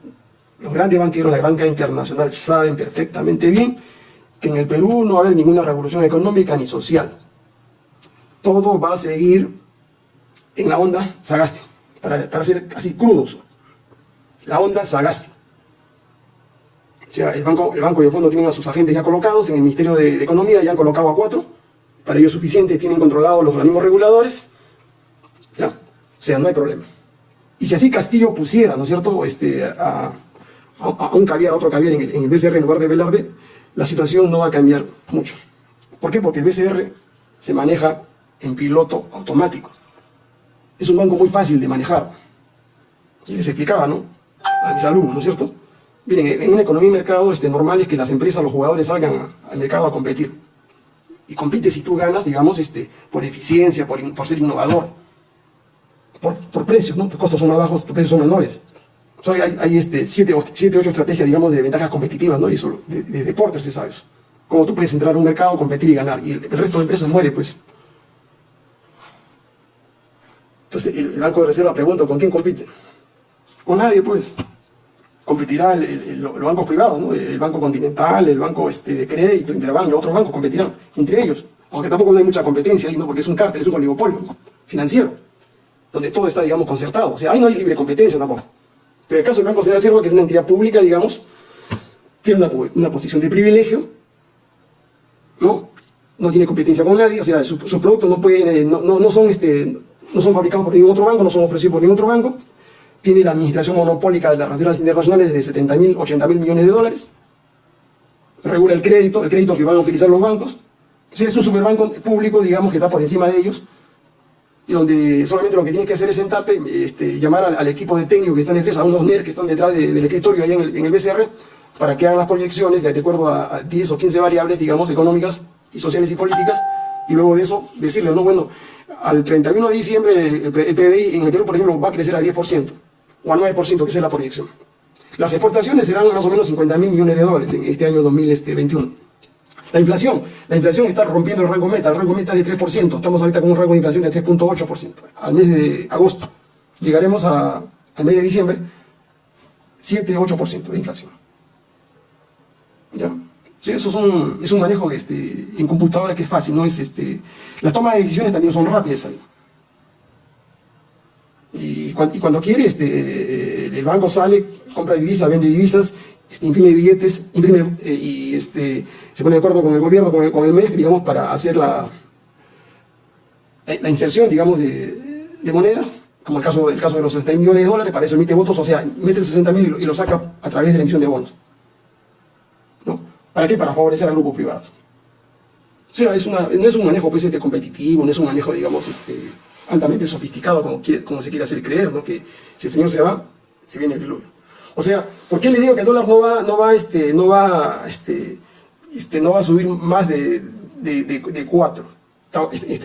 los grandes banqueros, la banca internacional, saben perfectamente bien que en el Perú no va a haber ninguna revolución económica ni social. Todo va a seguir en la onda Sagasti, para, para ser crudos. La onda Sagasti. O sea, el banco, el banco y el fondo tienen a sus agentes ya colocados, en el Ministerio de, Economía ya han colocado a cuatro, para ellos suficiente, tienen controlados los organismos reguladores. O sea, no hay problema. Y si así Castillo pusiera, ¿no es cierto?, este, a, un caviar, a otro caviar en el, BCR en lugar de Velarde, la situación no va a cambiar mucho. ¿Por qué? Porque el BCR se maneja en piloto automático. Es un banco muy fácil de manejar. Y les explicaba, ¿no?, a mis alumnos, ¿no es cierto? Miren, en una economía y mercado este, normal es que las empresas, los jugadores salgan al mercado a competir. Y compite si tú ganas, digamos, este, por eficiencia, por, por ser innovador por, por precios, ¿no? Tus costos son más bajos, tus precios son menores. hay, hay este, siete, siete, ocho estrategias, digamos, de ventajas competitivas, ¿no? Y eso, de, de ¿sabes? Como tú puedes entrar a un mercado, competir y ganar, y el, resto de empresas muere, pues. Entonces, el, Banco de Reserva pregunta, ¿con quién compite? Con nadie, pues. Competirá el, los bancos privados, ¿no? El Banco Continental, el Banco este, de Crédito, Interbank, los otros bancos competirán entre ellos. Aunque tampoco no hay mucha competencia ahí, ¿no? Porque es un cártel, es un oligopolio financiero donde todo está, digamos, concertado. O sea, ahí no hay libre competencia tampoco. Pero en el caso del Banco Central Reserva, que es una entidad pública, digamos, tiene una, posición de privilegio, ¿no? No tiene competencia con nadie, o sea, sus productos no, pueden, eh, no, no, son, este, no son fabricados por ningún otro banco, no son ofrecidos por ningún otro banco. Tiene la administración monopólica de las reservas internacionales de 70 mil, 80 mil millones de dólares. Regula el crédito, el crédito que van a utilizar los bancos. O sea, es un superbanco público, digamos, que está por encima de ellos y donde solamente lo que tienes que hacer es sentarte, este, llamar al, equipo de técnico que están detrás, a unos NER que están detrás del escritorio ahí en el, en el, BCR, para que hagan las proyecciones de, acuerdo a, 10 o 15 variables, digamos, económicas y sociales y políticas, y luego de eso decirle, no, bueno, al 31 de diciembre el, PBI en el Perú, por ejemplo, va a crecer al 10%, o al 9%, que es la proyección. Las exportaciones serán más o menos 50 mil millones de dólares en este año 2021. La inflación, la inflación está rompiendo el rango meta, el rango meta es de 3%, estamos ahorita con un rango de inflación de 3.8%. Al mes de agosto llegaremos a, al mes de diciembre 7-8% de inflación. ¿Ya? eso son, es un manejo este, en computadora que es fácil, no es este. Las tomas de decisiones también son rápidas ahí. Y, cuando quiere, este, el banco sale, compra divisas, vende divisas este, imprime billetes, imprime eh, y este, se pone de acuerdo con el gobierno, con el, con el MEF, digamos, para hacer la, la inserción, digamos, de, de moneda, como el caso, el caso de los 60 millones de dólares, para eso emite votos, o sea, mete 60 mil y, lo saca a través de la emisión de bonos. ¿No? ¿Para qué? Para favorecer a grupos privados. O sea, es una, no es un manejo pues, este, competitivo, no es un manejo, digamos, este, altamente sofisticado como, como se quiere hacer creer, ¿no? que si el señor se va, se viene el diluvio. O sea, ¿por qué le digo que el dólar no va, no va, este, no va, este, este, no va a subir más de, de, de, 4?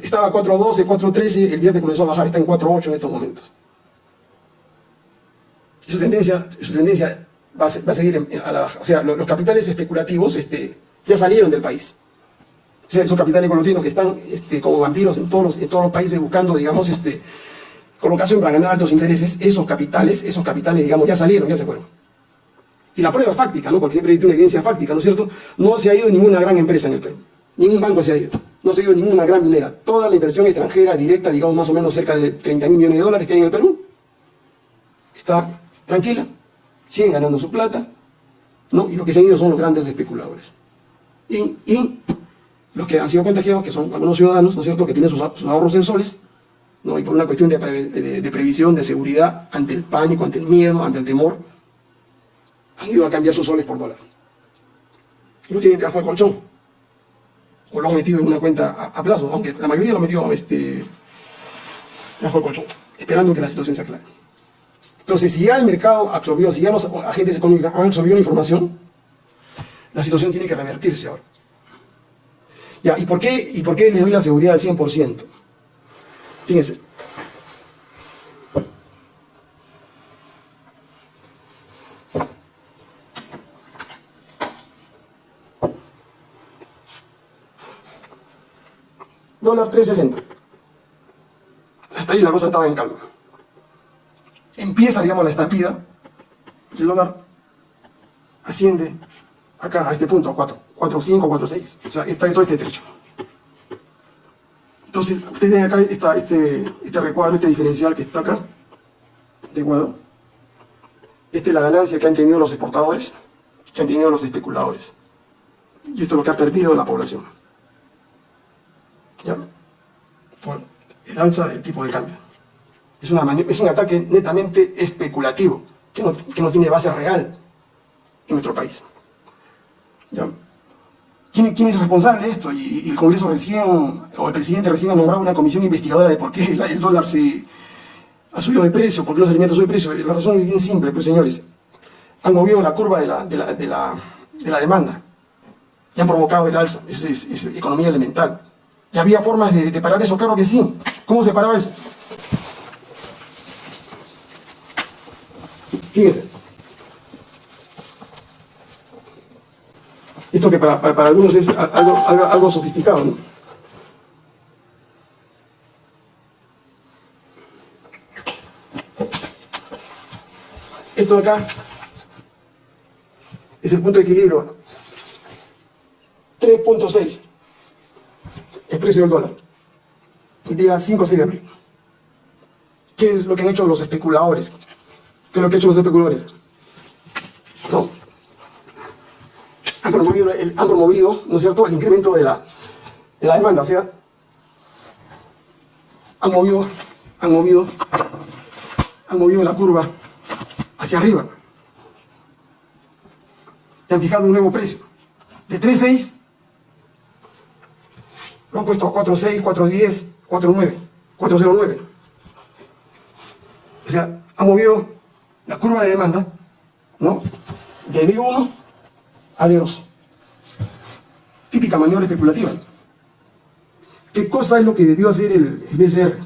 Estaba 4.12, 4.13, el viernes comenzó a bajar, está en 4.8 en estos momentos. Su tendencia, su tendencia va, a, seguir a la baja. O sea, los, capitales especulativos este, ya salieron del país. O sea, esos capitales colombianos que están este, como vampiros en todos, los, en todos los países buscando, digamos, este, colocación para ganar altos intereses, esos capitales, esos capitales, digamos, ya salieron, ya se fueron. Y la prueba fáctica, ¿no? Porque siempre hay una evidencia fáctica, ¿no es cierto? No se ha ido ninguna gran empresa en el Perú. Ningún banco se ha ido. No se ha ido ninguna gran minera. Toda la inversión extranjera directa, digamos más o menos cerca de 30 mil millones de dólares que hay en el Perú, está tranquila. Siguen ganando su plata. ¿no? Y lo que se han ido son los grandes especuladores. Y, los que han sido contagiados, que son algunos ciudadanos, ¿no es cierto?, que tienen sus, ahorros en soles, ¿no? y por una cuestión de, previsión, de seguridad, ante el pánico, ante el miedo, ante el temor, han ido a cambiar sus soles por dólares. Y no tienen debajo del colchón. O lo han metido en una cuenta a, plazo, aunque la mayoría lo metió este, debajo del colchón, esperando que la situación se aclare. Entonces, si ya el mercado absorbió, si ya los agentes económicos han absorbido la información, la situación tiene que revertirse ahora. ¿y por qué, y por qué le doy la seguridad al 100%? Fíjense, dólar 360. Hasta ahí la cosa estaba en calma. Empieza, digamos, la estampida, el dólar asciende acá, a este punto, a 4, 4, 5, 4, 6. O sea, está todo este trecho. Entonces, ustedes ven acá este, este recuadro, este diferencial que está acá, de cuadro. Esta es la ganancia que han tenido los exportadores, que han tenido los especuladores. Y esto es lo que ha perdido la población. ¿ya? por el alza del tipo de cambio. Es, una es un ataque netamente especulativo, que no, que no, tiene base real en nuestro país. ¿Ya? ¿Quién, ¿Quién, es responsable de esto? Y, el Congreso recién, o el presidente recién ha nombrado una comisión investigadora de por qué el, dólar se ha subido de precio, por qué los alimentos suben de precio. La razón es bien simple, pues señores. Han movido la curva de la, de la, de la, de demanda y han provocado el alza. Es, es economía elemental. ¿Y había formas de, parar eso? Claro que sí. ¿Cómo se paraba eso? Fíjese. Esto que para, para, algunos es algo, sofisticado, ¿no? Esto de acá es el punto de equilibrio. 3.6 el precio del dólar. El día 5 o 6 de abril. ¿Qué es lo que han hecho los especuladores? ¿Qué es lo que han hecho los especuladores? No. Han promovido, el, han promovido ¿no es cierto?, el incremento de la, de la demanda. O sea, han movido, han movido, han movido la curva hacia arriba. Y han fijado un nuevo precio. De 3.6 lo han puesto 4.6, 4.10, 4.9, 4.09. O sea, ha movido la curva de demanda, ¿no? De D1 a D2. Típica maniobra especulativa. ¿Qué cosa es lo que debió hacer el, el BCR?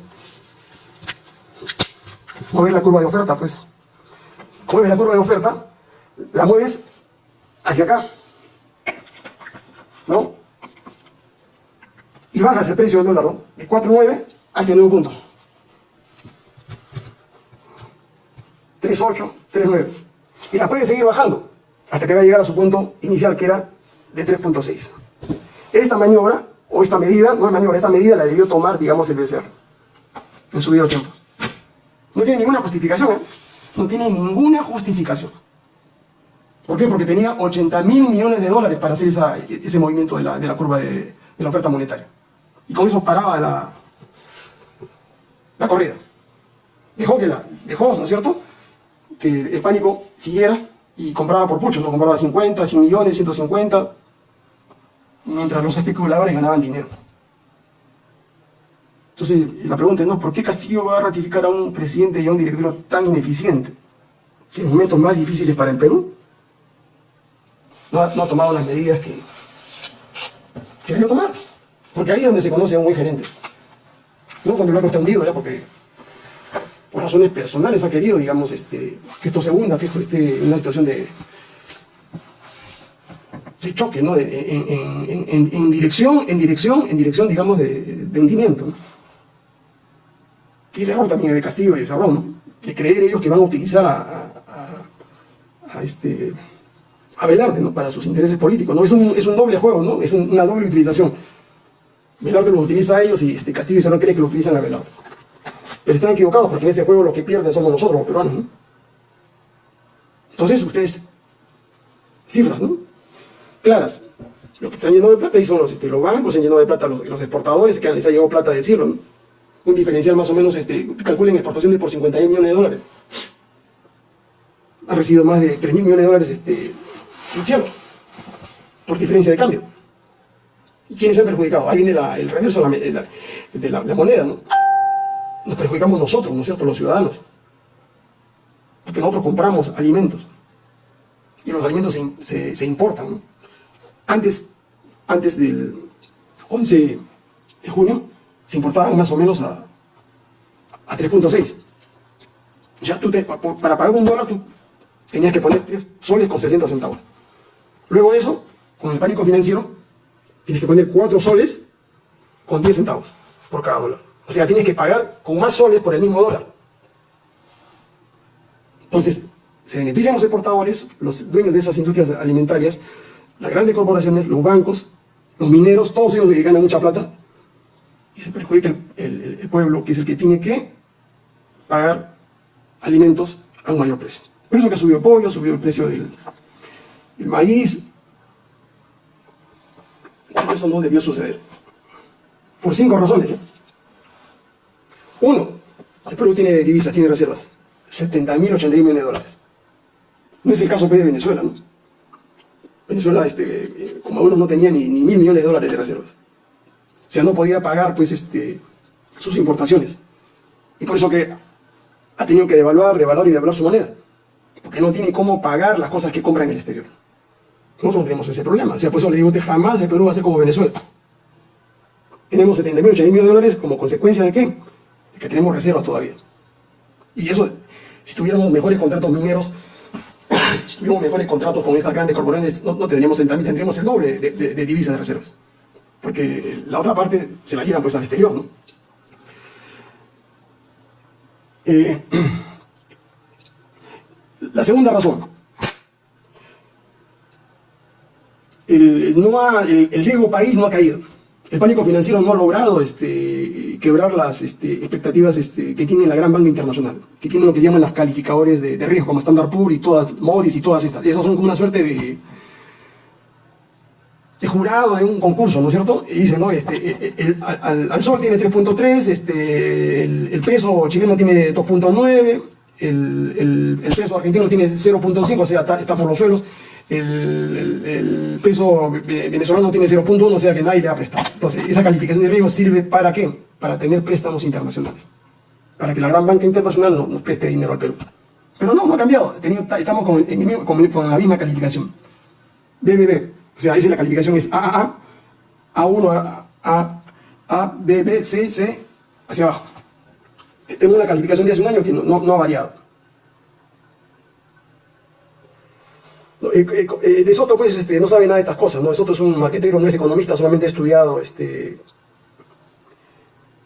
Mover la curva de oferta, pues. Mueves la curva de oferta, la mueves hacia acá. ¿No? y bajas el precio del dólar, ¿no? De 4.9 a este nuevo punto. 3.8, 3.9. Y la puede seguir bajando hasta que va a llegar a su punto inicial, que era de 3.6. Esta maniobra, o esta medida, no es maniobra, esta medida la debió tomar, digamos, el BCR en su debido tiempo. No tiene ninguna justificación, ¿eh? No tiene ninguna justificación. ¿Por qué? Porque tenía 80 mil millones de dólares para hacer ese movimiento de la, de la curva de, la oferta monetaria y con eso paraba la, la corrida. Dejó que la, dejó, ¿no es cierto? Que el pánico siguiera y compraba por mucho, ¿no? Compraba 50, 100 millones, 150, mientras los especuladores ganaban dinero. Entonces, la pregunta es, ¿no? ¿Por qué Castillo va a ratificar a un presidente y a un director tan ineficiente? Que en momentos más difíciles para el Perú no ha, tomado las medidas que, que debió tomar. Porque ahí es donde se conoce a un buen gerente. No cuando el banco está hundido, ya, porque por razones personales ha querido, digamos, este, que esto se hunda, que esto esté en una situación de, de choque, ¿no? en, dirección, en dirección, en dirección, digamos, de, hundimiento. Y el error también de Castillo y de Cerrón, ¿no? De creer ellos que van a utilizar a, a, este, a Velarde, ¿no? Para sus intereses políticos, ¿no? Es un, es un doble juego, ¿no? Es una doble utilización. Velarde los utiliza a ellos y este, Castillo y Cerrón creen que lo utilizan a Velarde. Pero están equivocados porque en ese juego los que pierden somos nosotros, los peruanos, ¿no? Entonces, ustedes, cifras, ¿no? Claras. Lo que se han llenado de plata y son los, este, los bancos, se han llenado de plata los, los exportadores, que les ha llegado plata del cielo, ¿no? Un diferencial más o menos, este, calculen exportaciones por 51 millones de dólares. Ha recibido más de 3 mil millones de dólares este, del cielo, por diferencia de cambio. ¿Y quiénes se han perjudicado? Ahí viene el reverso de, la, de la, moneda, ¿no? Nos perjudicamos nosotros, ¿no es cierto?, los ciudadanos. Porque nosotros compramos alimentos. Y los alimentos se, se, se importan, ¿no? Antes, antes del 11 de junio se importaban más o menos a, a 3.6. Ya tú para pagar un dólar tú tenías que poner 3 soles con 60 centavos. Luego de eso, con el pánico financiero, tienes que poner 4 soles con 10 centavos por cada dólar. O sea, tienes que pagar con más soles por el mismo dólar. Entonces, se benefician los exportadores, los dueños de esas industrias alimentarias, las grandes corporaciones, los bancos, los mineros, todos ellos que ganan mucha plata, y se perjudica el, pueblo, que es el que tiene que pagar alimentos a un mayor precio. Por eso que ha subido el pollo, ha subido el precio del, maíz. Eso no debió suceder. Por cinco razones. Uno, el Perú tiene divisas, tiene reservas. 70 mil, 80 millones de dólares. No es el caso de Venezuela, ¿no? Venezuela, este, como uno no tenía ni, mil millones de dólares de reservas. O sea, no podía pagar pues, este, sus importaciones. Y por eso que ha tenido que devaluar, devaluar y devaluar su moneda. Porque no tiene cómo pagar las cosas que compra en el exterior. Nosotros no tenemos ese problema. O sea, por eso le digo, que jamás el Perú va a ser como Venezuela. Tenemos 70 mil, 80 mil dólares como consecuencia de qué? De que tenemos reservas todavía. Y eso, si tuviéramos mejores contratos mineros, si tuviéramos mejores contratos con estas grandes corporaciones, no, tendríamos, tendríamos el doble de, divisas de reservas. Porque la otra parte se la llevan pues al exterior, ¿no? Eh, la segunda razón. El, no el riesgo país no ha caído el pánico financiero no ha logrado este, quebrar las este, expectativas este, que tiene la gran banca internacional, que tiene lo que llaman las calificadores de, riesgo, como Standard Poor's y todas, Modis y todas estas. Esas son como una suerte de, jurado de un concurso, ¿no es cierto? Y dice, ¿no? Este, el, al, sol tiene 3.3, este, el, peso chileno tiene 2.9, el, peso argentino tiene 0.5, o sea, está por los suelos el, peso venezolano tiene 0.1, o sea que nadie le ha prestado. Entonces, esa calificación de riesgo sirve para qué? Para tener préstamos internacionales. Para que la gran banca internacional nos, preste dinero al Perú. Pero no, no ha cambiado. estamos con, la misma calificación. BBB. O sea, ahí la calificación es AAA, A1, A, A, B, B, C, C, hacia abajo. Tengo una calificación de hace un año que no ha variado. De Soto pues este, no sabe nada de estas cosas, ¿no? De Soto es un marquetero, no es economista, solamente ha estudiado este,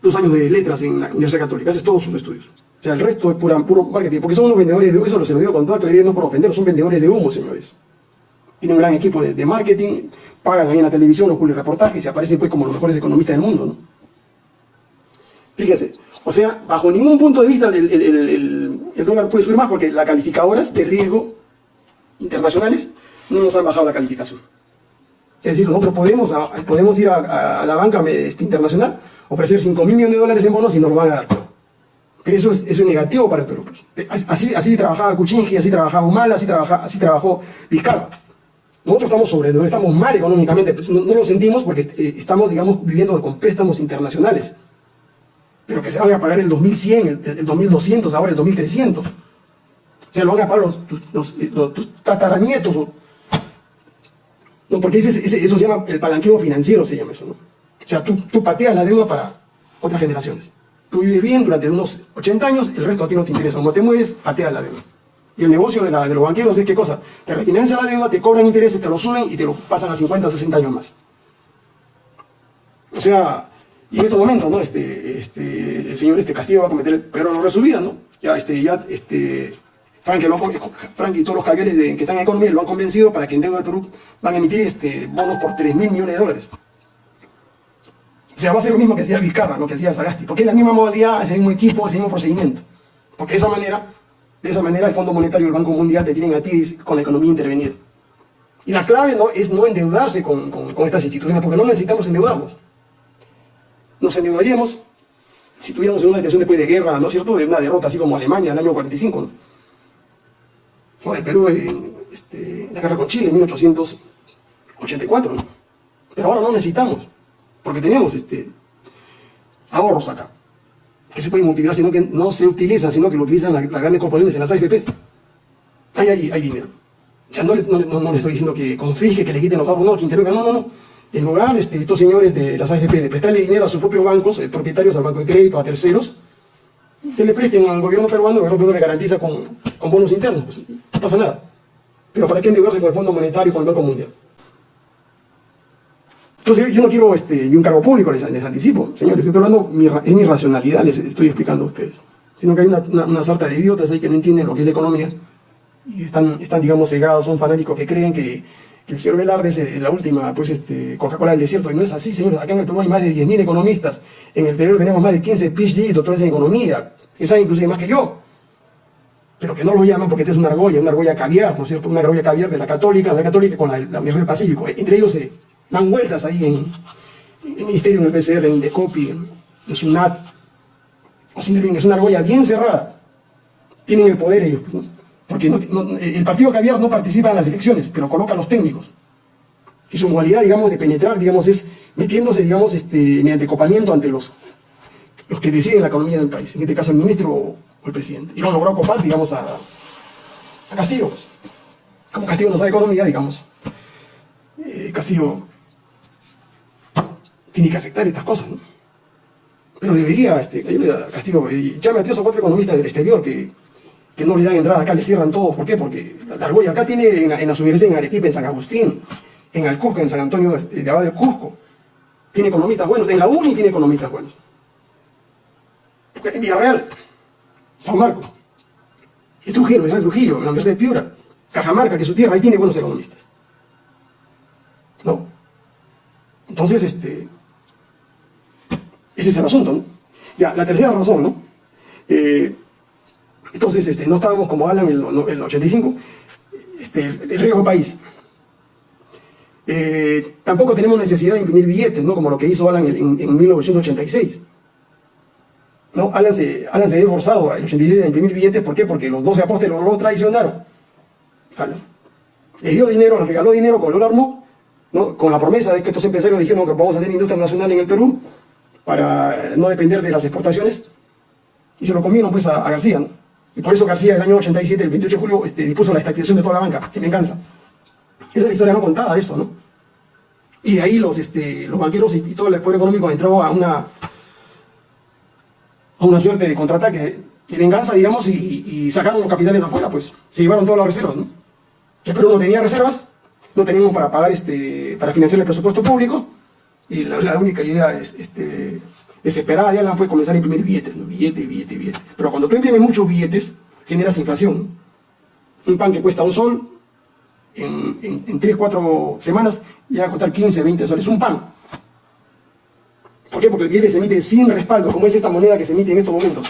dos años de letras en la Universidad Católica, hace todos sus estudios. O sea, el resto es pura, puro marketing, porque son unos vendedores de humo, eso se lo digo con toda claridad, no por ofender, son vendedores de humo, señores. Tienen un gran equipo de, marketing, pagan ahí en la televisión los reportajes y aparecen pues como los mejores economistas del mundo, ¿no? Fíjese, o sea, bajo ningún punto de vista el, el dólar puede subir más porque las calificadoras de riesgo internacionales no nos han bajado la calificación. Es decir, nosotros podemos, podemos ir a, la banca este, internacional, ofrecer 5 mil millones de dólares en bonos y nos lo van a dar. Pero eso es, negativo para el Perú. Pues. Así, así trabajaba Kuczynski, así trabajaba Humala, así, así trabajó Vizcarra. Nosotros estamos sobre, estamos mal económicamente, pues, no, lo sentimos porque eh, estamos, digamos, viviendo con préstamos internacionales. Pero que se van a pagar el 2100, el, el 2200, ahora el 2300 se lo van a pagar los, los, los, tataranietos. No, porque ese, eso se llama el palanqueo financiero, se llama eso, ¿no? O sea, tú, pateas la deuda para otras generaciones. Tú vives bien durante unos 80 años, el resto a ti no te interesa. Como te mueres, pateas la deuda. Y el negocio de, la, de los banqueros es qué cosa? Te refinancian la deuda, te cobran intereses, te lo suben y te lo pasan a 50 o 60 años más. O sea, y en estos momentos, ¿no? Este, este, el señor este Castillo va a cometer el peor error de su vida, ¿no? Ya, este, ya, este, Frank, y todos los caviares de, que están en economía lo han convencido para que en deuda del Perú van a emitir este, bonos por 3 mil millones de dólares. O sea, va a ser lo mismo que hacía Vizcarra, lo que hacía Sagasti, porque es la misma modalidad, es el mismo equipo, es el mismo procedimiento. Porque de esa manera, de esa manera el Fondo Monetario y el Banco Mundial te tienen a ti con la economía intervenida. Y la clave ¿no? es no endeudarse con, con estas instituciones, porque no necesitamos endeudarnos nos endeudaríamos si tuviéramos una situación después de guerra, ¿no es cierto?, de una derrota así como Alemania en el año 45, ¿no? O el Perú en este, la guerra con Chile en 1884, ¿no? Pero ahora no necesitamos, porque tenemos este, ahorros acá, que se pueden multiplicar, sino que no se utilizan, sino que lo utilizan las, grandes corporaciones en las AFP. Ahí hay, hay dinero. O sea, no, le estoy diciendo que confisque, que le quiten los ahorros, no, que intervenga, no, no, no en lugar este, estos señores de las AFP de prestarle dinero a sus propios bancos, eh, propietarios al banco de crédito, a terceros, que le presten al gobierno peruano, el gobierno peruano le garantiza con, bonos internos, pues, pasa nada. Pero ¿para qué endeudarse con el Fondo Monetario y con el Banco Mundial? Entonces yo no quiero este, ni un cargo público, les, anticipo, señores, estoy hablando, es mi racionalidad, les estoy explicando a ustedes. Sino que hay una, una, sarta de idiotas ahí que no entienden lo que es la economía y están, están digamos, cegados, son fanáticos que creen que que el señor Velarde es la última pues, este, Coca-Cola del desierto, y no es así, señores. Acá en el Perú hay más de 10.000 economistas, en el Perú tenemos más de 15 PhD, doctores en economía, que saben inclusive más que yo, pero que no lo llaman porque este es una argolla, una argolla caviar, ¿no es cierto? Una argolla caviar de la católica, la católica con la, la Universidad del Pacífico. Entre ellos se dan vueltas ahí en, el Ministerio, en el PCR, en Indecopi, en, SUNAT. O sea, es una argolla bien cerrada. Tienen el poder ellos. Porque el partido caviar no participa en las elecciones, pero coloca a los técnicos. Y su modalidad, digamos, de penetrar, digamos, es metiéndose, digamos, este, mediante copamiento ante los, los que deciden la economía del país. En este caso, el ministro o el presidente. Y lo han logrado copar, digamos, a, a Castillo. Pues. Como Castillo no sabe economía, digamos. Eh, Castillo tiene que aceptar estas cosas, ¿no? Pero debería, este, Castillo, eh, llame a tres o cuatro economistas del exterior que que no le dan entrada acá, le cierran todo. ¿Por qué? Porque la argolla acá tiene en, en las universidades en Arequipa, en San Agustín, en Alcusco, en San Antonio este, de Abad del Cusco. Tiene economistas buenos. En la UNI tiene economistas buenos. En Villarreal, San Marcos, en Trujillo, en Trujillo, en la Universidad de Piura, Cajamarca, que es su tierra, ahí tiene buenos economistas. ¿No? Entonces, este, ese es el asunto, ¿no? Ya, la tercera razón, ¿no? Eh, entonces, este, no estábamos como Alan en el, 85, este, el riesgo país. Eh, tampoco tenemos necesidad de imprimir billetes, ¿no? como lo que hizo Alan en, 1986. ¿No? Alan, se, Alan se forzado el 86 a imprimir billetes, ¿por qué? Porque los 12 apóstoles lo traicionaron. Le dio dinero, le regaló dinero con el dólar ¿no? con la promesa de que estos empresarios dijeron que vamos a hacer industria nacional en el Perú para no depender de las exportaciones, y se lo comieron pues a, a García. Y por eso García, el año 87, el 28 de julio, este, dispuso la estatización de toda la banca, en venganza. Esa es la historia no contada de esto, ¿no? Y de ahí los, este, los banqueros y, todo el poder económico entró a una, una suerte de contraataque, de venganza, digamos, y, sacaron los capitales de afuera, pues. Se llevaron todas las reservas, ¿no? Que Perú no tenía reservas, no teníamos para pagar, este, para financiar el presupuesto público, y la, única idea es, este, desesperada de Alan fue comenzar a imprimir billetes, ¿no? billete, billete, billete. Pero cuando tú imprimes muchos billetes, generas inflación. Un pan que cuesta un sol, en, en, 3, 4 semanas ya va a costar 15, 20 soles. Un pan. ¿Por qué? Porque el billete se emite sin respaldo, como es esta moneda que se emite en estos momentos.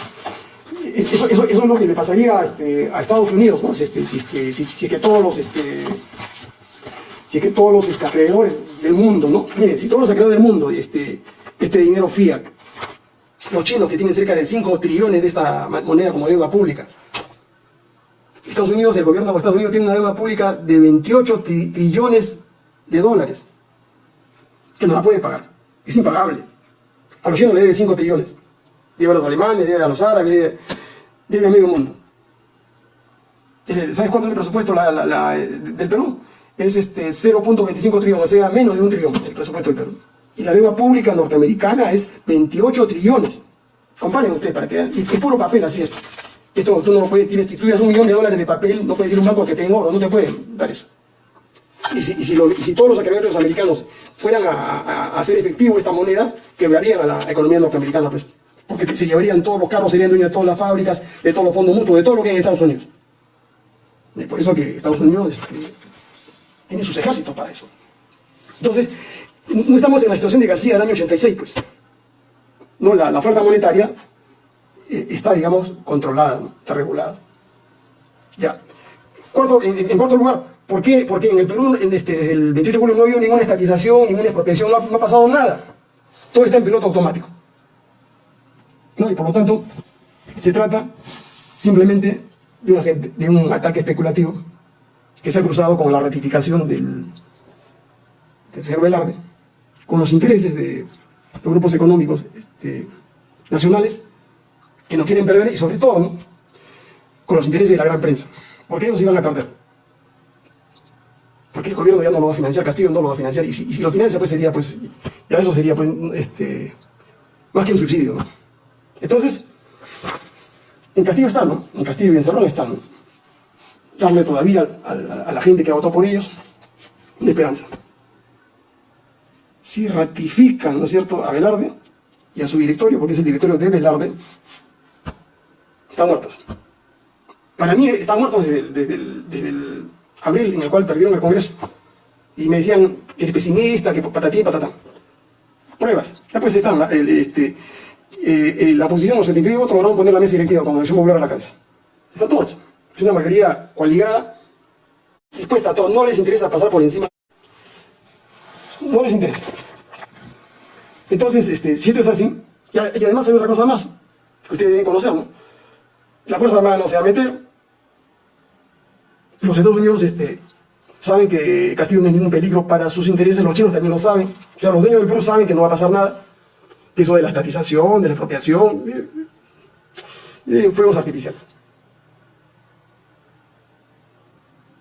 Eso, es lo que le pasaría este, a Estados Unidos, ¿no? Este, si, si, que todos los este, si que todos los este, acreedores del mundo, ¿no? Miren, si todos los acreedores del mundo, este, este dinero fiat, los chinos que tienen cerca de 5 trillones de esta moneda como deuda pública. Estados Unidos, el gobierno de Estados Unidos tiene una deuda pública de 28 trillones de dólares, que no la puede pagar, es impagable. A los chinos le debe 5 trillones, debe a los alemanes, debe a los árabes, debe, a medio mundo. ¿Sabes cuánto es el presupuesto del Perú? Es este 0.25 trillones, o sea, menos de un trillón el presupuesto del Perú. Y la deuda pública norteamericana es 28 trillones. Comparen ustedes para que. Y es puro papel, así es. Esto tú no lo puedes, tienes, si tuvieras un millón de dólares de papel, no puedes ir un banco que tenga oro, no te pueden dar eso. Y si, si, todos los acreedores americanos fueran a, hacer efectivo esta moneda, quebrarían a la economía norteamericana, pues. Porque se llevarían todos los carros, serían dueños de todas las fábricas, de todos los fondos mutuos, de todo lo que hay en Estados Unidos. Es por eso que Estados Unidos este, tiene sus ejércitos para eso. Entonces, no estamos en la situación de García del año 86, pues. No, la, oferta monetaria eh, está, digamos, controlada, está regulada. Ya. Cuarto, en cuarto lugar, ¿Por qué? Porque en el Perú, este, desde el 28 de julio, no ha habido ninguna estatización, ninguna expropiación, no ha, pasado nada. Todo está en piloto automático. ¿No? Y por lo tanto, se trata simplemente de, un ataque especulativo que se ha cruzado con la ratificación del, del señor Velarde, con los intereses de los grupos económicos este, nacionales que no quieren perder y sobre todo con los intereses de la gran prensa, porque ellos iban a perder porque el gobierno ya no lo va a financiar, Castillo no lo va a financiar, y si, lo financia, pues sería, pues, ya eso sería, pues, este, más que un subsidio, ¿no? Entonces, en Castillo está, ¿no? En Castillo y en Cerrón está, ¿no? Darle todavía a, la gente que votó por ellos una esperanza. Si ratifican, ¿no es cierto?, a Velarde y a su directorio, porque es el directorio de Velarde, están muertos. Para mí están muertos desde el abril, en el cual perdieron el Congreso. Y me decían que eres pesimista, que patatín y patatán. Pruebas. Ya pues están, este, eh, eh, la oposición, los 79 votos, lograron poner la mesa directiva cuando el Popular a la cabeza. Están todos. Es una mayoría coaligada, dispuesta a todos. No les interesa pasar por encima. No les interesa. Entonces, este, si esto es así, y, además hay otra cosa más, que ustedes deben conocer, ¿no? La Fuerza Armada no se va a meter, los Estados Unidos este, saben que Castillo no es ningún peligro para sus intereses, los chinos también lo saben. O sea, los dueños del Perú saben que no va a pasar nada. Que eso de la estatización, de la expropiación, eh, fuegos artificiales.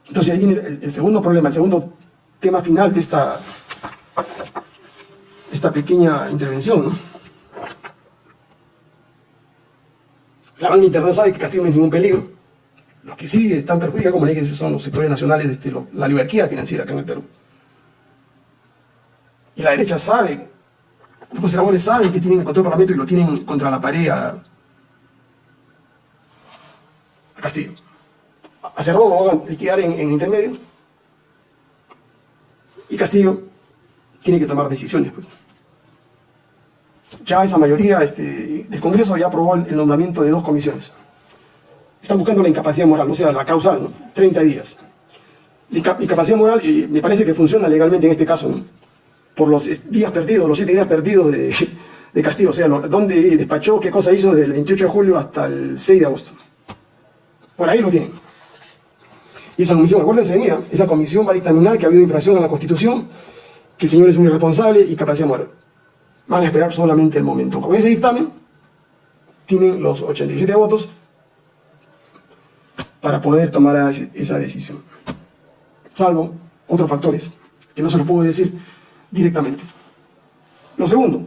Entonces ahí viene el, segundo problema, el segundo tema final de esta, esta pequeña intervención. La banca internacional sabe que Castillo no es ningún peligro. Los que sí están perjudicados, como dije, son los sectores nacionales, este, la oligarquía financiera acá en el Perú. Y la derecha sabe, los conservadores saben que tienen el Parlamento y lo tienen contra la pared a, Castillo. A Cerrón lo van a liquidar en, en intermedio. Y Castillo tiene que tomar decisiones. Pues. Ya esa mayoría este, del Congreso ya aprobó el nombramiento de dos comisiones están buscando la incapacidad moral, o sea, la causal, ¿no? 30 días. Incapacidad moral, y me parece que funciona legalmente en este caso, ¿no? por los días perdidos, los 7 días perdidos de, de Castillo, o sea, dónde despachó, qué cosa hizo desde el 28 de julio hasta el 6 de agosto. Por ahí lo tienen. Y esa comisión, acuérdense de mí, esa comisión va a dictaminar que ha habido infracción a la Constitución, que el señor es un irresponsable y capacidad moral. Van a esperar solamente el momento. Con ese dictamen, tienen los 87 votos para poder tomar esa decisión. Salvo otros factores, que no se lo puedo decir directamente. Lo segundo,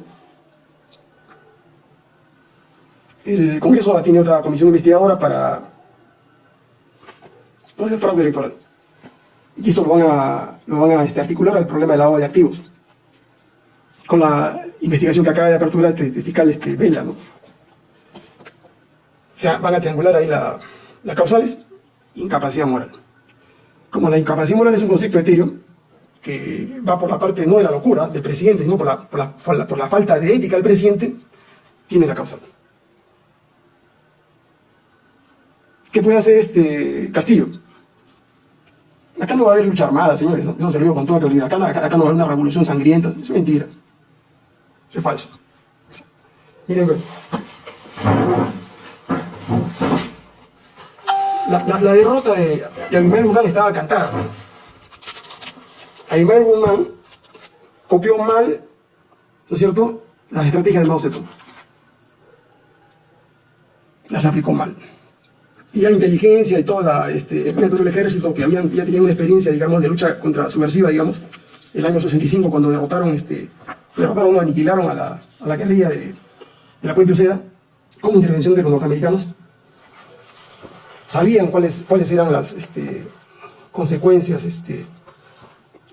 el Congreso tiene otra comisión investigadora para el fraude electoral. Y esto lo van a, lo van a este, articular al problema del lavado de activos. Con la investigación que acaba de apertura este, de fiscal este, Vela, ¿no? O sea, van a triangular ahí las causales incapacidad moral. Como la incapacidad moral es un concepto etéreo, que va por la parte no de la locura del presidente, sino por la, por la, por la, falta de ética del presidente, tiene la causa. ¿Qué puede hacer este Castillo? Acá no va a haber lucha armada, señores, eso se lo digo con toda claridad. Acá, acá, no va a haber una revolución sangrienta, es mentira. Eso es falso. Miren, la, derrota de, de Guzmán estaba cantada. Abimael Guzmán copió mal, ¿no es cierto?, las estrategias de Mao Zedong. Las aplicó mal. Y la inteligencia y todo la, este, el ejército, que habían, ya tenían una experiencia, digamos, de lucha contra subversiva, digamos, el año 65, cuando derrotaron este, derrotaron, aniquilaron a la, a la guerrilla de, de la Puente Uceda con intervención de los norteamericanos. Sabían cuáles, cuáles eran las este, consecuencias este,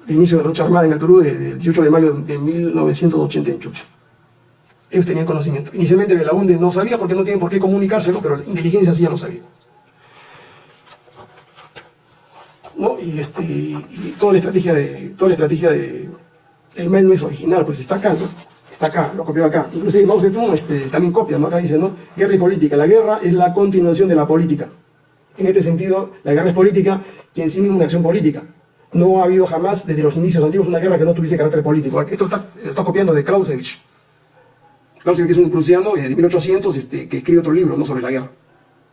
de inicio de la lucha armada en el Perú del 18 de mayo de 1980 en Chucha. Ellos tenían conocimiento. Inicialmente Belaunde no sabía porque no tienen por qué comunicárselo, pero la inteligencia sí ya lo sabía. ¿No? Y, este, toda la estrategia de toda la estrategia de el mail no es original, pues está acá, ¿no? Está acá, lo copió acá. Inclusive Mao Zedong este, también copia. Acá dice, ¿no? Guerra y política. La guerra es la continuación de la política. En este sentido, la guerra es política y en sí misma una acción política. No ha habido jamás, desde los inicios antiguos, una guerra que no tuviese carácter político. Esto está, está copiando de Clausewitz. Clausewitz es un prusiano de 1800 este, que escribe otro libro, no sobre la guerra.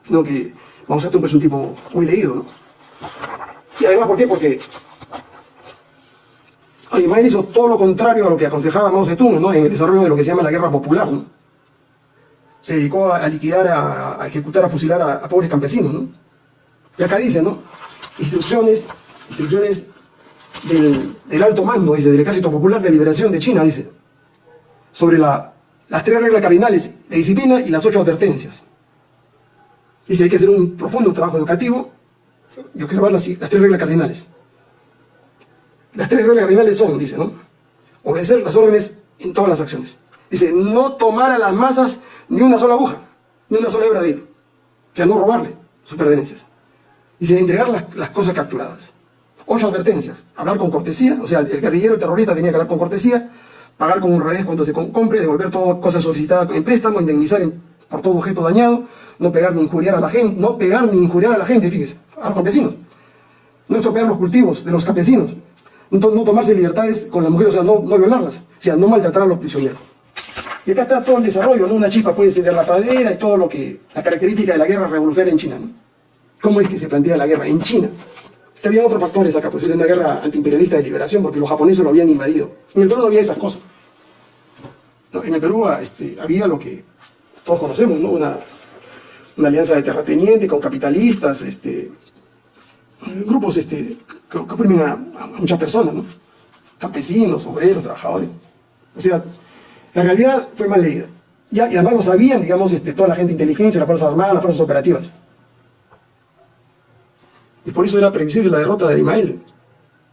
Sino que Zedong es un tipo muy leído, ¿no? Y además, ¿por qué? Porque Aymael hizo todo lo contrario a lo que aconsejaba Mao Zedong ¿no? en el desarrollo de lo que se llama la guerra popular. ¿no? Se dedicó a, liquidar, a, ejecutar, a fusilar a, pobres campesinos. ¿no? Y acá dice, ¿no? Instrucciones, instrucciones del, alto mando, dice, del Ejército Popular de Liberación de China, dice, sobre la, las tres reglas cardinales de disciplina y las ocho advertencias. Dice, hay que hacer un profundo trabajo educativo y observar las, las tres reglas cardinales. Las tres reglas cardinales son, dice, ¿no? Obedecer las órdenes en todas las acciones. Dice, no tomar a las masas ni una sola aguja, ni una sola hebra de hilo. O sea, no robarle sus pertenencias. Dice, entregar las, las cosas capturadas. Ocho advertencias. Hablar con cortesía, o sea, el guerrillero, el terrorista tenía que hablar con cortesía, pagar con un revés cuando se compre, devolver todas cosas solicitadas en préstamo, indemnizar por todo objeto dañado, no pegar ni injuriar a la gente, no pegar ni injuriar a la gente, fíjese, a los campesinos. No estropear los cultivos de los campesinos, no, tomarse libertades con las mujeres, o sea, no, no violarlas, o sea, no maltratar a los prisioneros. Y acá está todo el desarrollo, ¿no? Una chispa puede encender la pradera y todo lo que, la característica de la guerra revolucionaria en China, ¿no? ¿Cómo es que se plantea la guerra en China? Es que había otros factores acá, pues es una guerra antiimperialista de liberación, porque los japoneses lo habían invadido. En el Perú no había esas cosas. en el Perú este, había lo que todos conocemos, ¿no? Una, alianza de terratenientes con capitalistas, este, grupos este, que, oprimen a, muchas personas, ¿no? campesinos, obreros, trabajadores. O sea, la realidad fue mal leída. y además lo sabían, digamos, toda la gente de inteligencia, las Fuerzas Armadas, las Fuerzas Operativas. Y por eso era previsible la derrota de Ismael.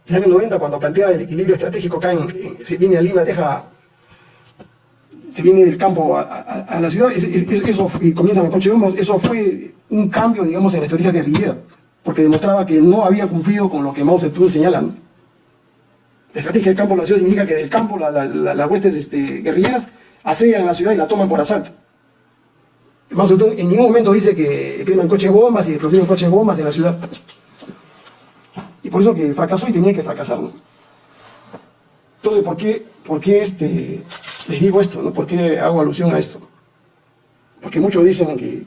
En el año 90, cuando plantea el equilibrio estratégico acá, en, se viene a Lima, deja, se viene del campo a, la ciudad, eso, y comienzan a coche eso fue un cambio, digamos, en la estrategia guerrillera porque demostraba que no había cumplido con lo que Mao Zedong señala. La estrategia del campo de la ciudad significa que del campo las huestes este, guerrilleras asedian la ciudad y la toman por asalto. Mao Zedong en ningún momento dice que queman coches bombas y explosivos coches bombas en la ciudad. Por eso que fracasó y tenía que fracasar. Entonces, ¿por qué, por qué este, les digo esto? ¿no? ¿Por qué hago alusión a esto? Porque muchos dicen que,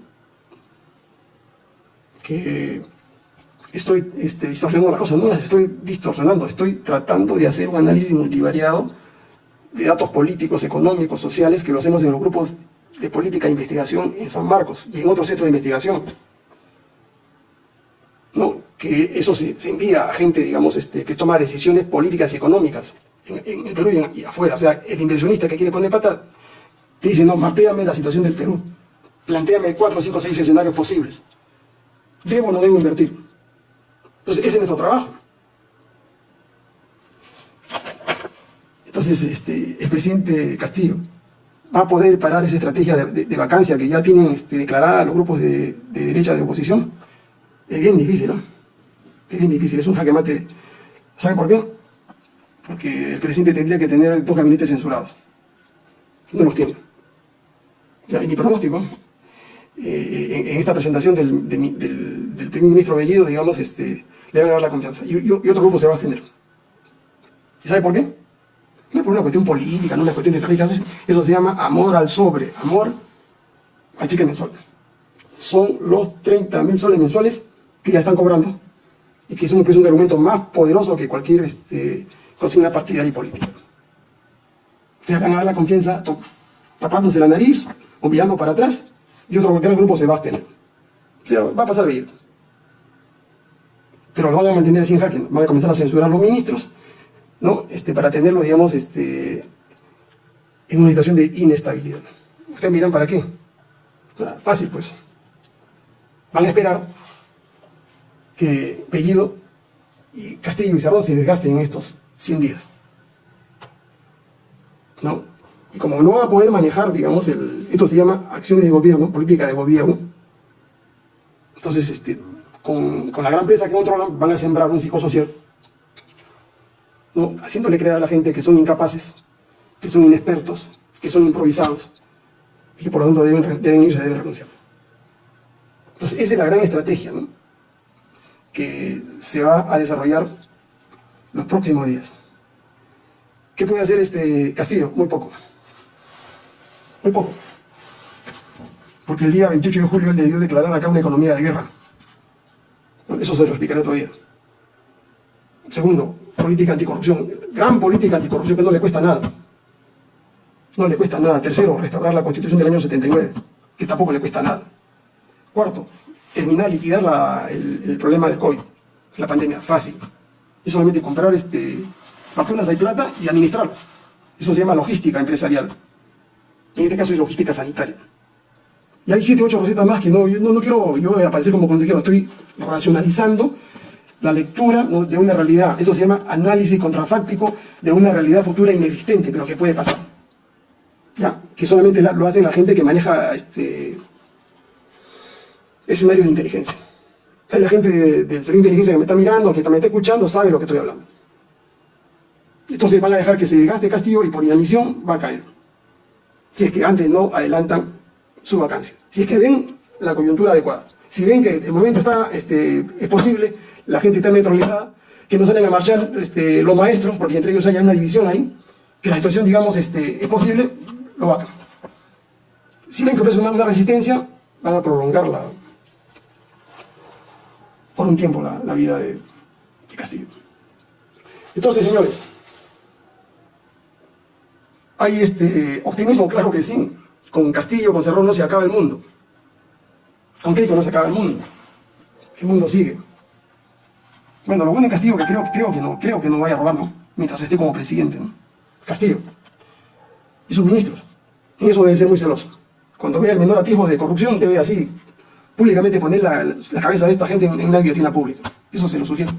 que estoy este, distorsionando las cosas, no las estoy distorsionando, estoy tratando de hacer un análisis multivariado de datos políticos, económicos, sociales, que lo hacemos en los grupos de política e investigación en San Marcos y en otros centros de investigación. Que eso se, envía a gente, digamos, este, que toma decisiones políticas y económicas en, el Perú y, afuera. O sea, el inversionista que quiere poner plata te dice, no, mapéame la situación del Perú, planteame cuatro, cinco, seis escenarios posibles. ¿Debo o no debo invertir? Entonces, ese es nuestro trabajo. Entonces, este, el presidente Castillo va a poder parar esa estrategia de, vacancia que ya tienen este, declarada los grupos de, derecha de oposición. Es bien difícil, ¿no? Es bien difícil, es un jaque mate. ¿Saben por qué? Porque el presidente tendría que tener dos gabinetes censurados. No los tiene. Ya, ni pronóstico. Eh, en, esta presentación del, primer ministro Bellido, digamos, este, le van a dar la confianza. Y, otro grupo se va a abstener. ¿Y sabe por qué? No es por una cuestión política, no es una cuestión de trágica. Eso se llama amor al sobre, amor al cheque mensual. Son los 30 mil soles mensuales que ya están cobrando y que es un, un argumento más poderoso que cualquier este, consigna partidaria y política. Se van a dar la confianza tapándose la nariz o mirando para atrás y otro gran grupo se va a abstener. O sea, va a pasar bien pero lo van a mantener sin jaque, van a comenzar a censurar a los ministros, ¿no? Este, para tenerlo, digamos, este, en una situación de inestabilidad. Ustedes miran para qué. Fácil, pues. Van a esperar que Bellido y Castillo y Cerrón se desgasten en estos 100 días. ¿No? Y como no van a poder manejar, digamos, esto se llama acciones de gobierno, política de gobierno, entonces, este, con, con la gran presa que controlan, van a sembrar un psicosocial, ¿no? haciéndole creer a la gente que son incapaces, que son inexpertos, que son improvisados, y que por lo tanto deben, deben irse, deben renunciar. Entonces, esa es la gran estrategia ¿no? Que se va a desarrollar los próximos días. ¿Qué puede hacer este Castillo? Muy poco. Muy poco. Porque el día 28 de julio él debió declarar acá una economía de guerra. Eso se lo explicaré otro día. Segundo, política anticorrupción. Gran política anticorrupción que no le cuesta nada. No le cuesta nada. Tercero, restaurar la constitución del año 79, que tampoco le cuesta nada. Cuarto, terminar, liquidar el, problema del COVID, la pandemia, fácil. Es solamente comprar este, vacunas de plata y administrarlas. Eso se llama logística empresarial. En este caso es logística sanitaria. Y hay siete, ocho recetas más que no, no, no quiero yo aparecer como consejero, estoy racionalizando la lectura de una realidad. Esto se llama análisis contrafáctico de una realidad futura inexistente, pero que puede pasar. ¿Ya? Que solamente lo hace la gente que maneja este, escenarios de inteligencia. Hay la gente del servicio de inteligencia que me está mirando, que también está escuchando, sabe lo que estoy hablando. Entonces van a dejar que se desgaste Castillo y por inanición va a caer. Si es que antes no adelantan su vacancia. Si es que ven la coyuntura adecuada. Si ven que el momento está, este, es posible, la gente está neutralizada, que no salen a marchar este, los maestros, porque entre ellos haya una división ahí, que la situación, digamos, este, es posible, lo vacan. Si ven que ofrece una, resistencia, van a prolongarla por un tiempo la, vida de, Castillo. Entonces, señores, hay este optimismo, claro que sí. Con Castillo, con Cerrón no se acaba el mundo. Con Keiko no se acaba el mundo. El mundo sigue. Bueno, lo bueno de Castillo que creo, creo, que no, creo que no vaya a robar, ¿no? Mientras esté como presidente, ¿no? Castillo. Y sus ministros. En eso debe ser muy celoso. Cuando vea el menor atisbo de corrupción, debe así públicamente poner la, cabeza de esta gente en, una guillotina pública. Eso se lo sugiero.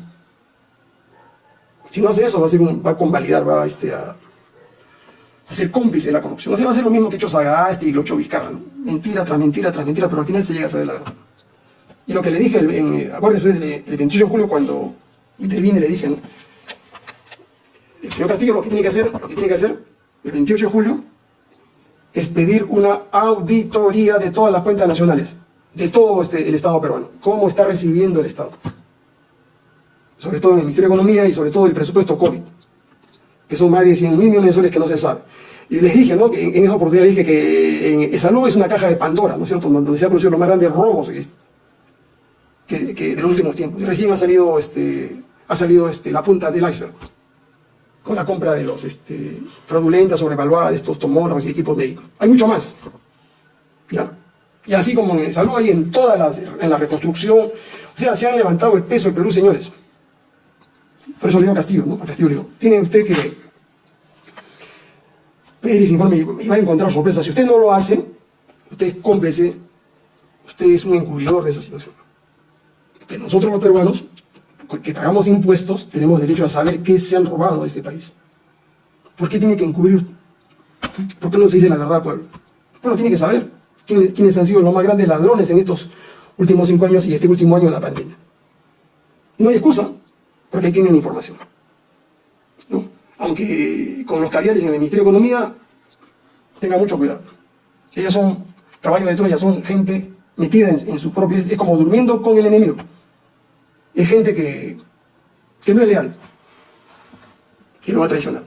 Si no hace eso, va a, ser va a convalidar, va este, a, a ser cómplice de la corrupción. O sea, va a ser lo mismo que hecho Sagasti y lo hecho. Mentira tras mentira tras mentira, pero al final se llega a saber la verdad. Y lo que le dije, en, acuérdense ustedes, el 28 de julio cuando intervine le dije, el señor Castillo lo que tiene que hacer, lo que tiene que hacer, el 28 de julio, es pedir una auditoría de todas las cuentas nacionales, de todo este, el Estado peruano. ¿Cómo está recibiendo el Estado? Sobre todo en el Ministerio de Economía y sobre todo el presupuesto COVID que son más de 100 mil millones de soles que no se sabe. Y les dije, ¿no? En, esa oportunidad dije que salud es una caja de Pandora, ¿no es cierto? Donde se han producido los más grandes robos que, que de los últimos tiempos. Y recién ha salido, este, ha salido este, la punta del iceberg con la compra de los este, fraudulentas, sobrevaluadas, estos tomógrafos y equipos médicos. Hay mucho más. ¿ya? Y así como en salud hay en todas las, en la reconstrucción, o sea, se han levantado el peso del Perú, señores. Por eso le digo a Castillo, ¿no? Castillo le digo, tiene usted que pedir ese informe y va a encontrar sorpresa. Si usted no lo hace, usted es cómplice, usted es un encubridor de esa situación. Porque nosotros los peruanos, que pagamos impuestos, tenemos derecho a saber qué se han robado de este país. ¿Por qué tiene que encubrir? ¿Por qué no se dice la verdad pueblo? Bueno, tiene que saber quiénes, han sido los más grandes ladrones en estos últimos cinco años y este último año de la pandemia. Y no hay excusa, porque ahí tienen información aunque con los caviares en el Ministerio de Economía tenga mucho cuidado. Ellos son caballos de Troya, son gente metida en, su propio... Es como durmiendo con el enemigo. Es gente que, que no es leal, que lo va a traicionar,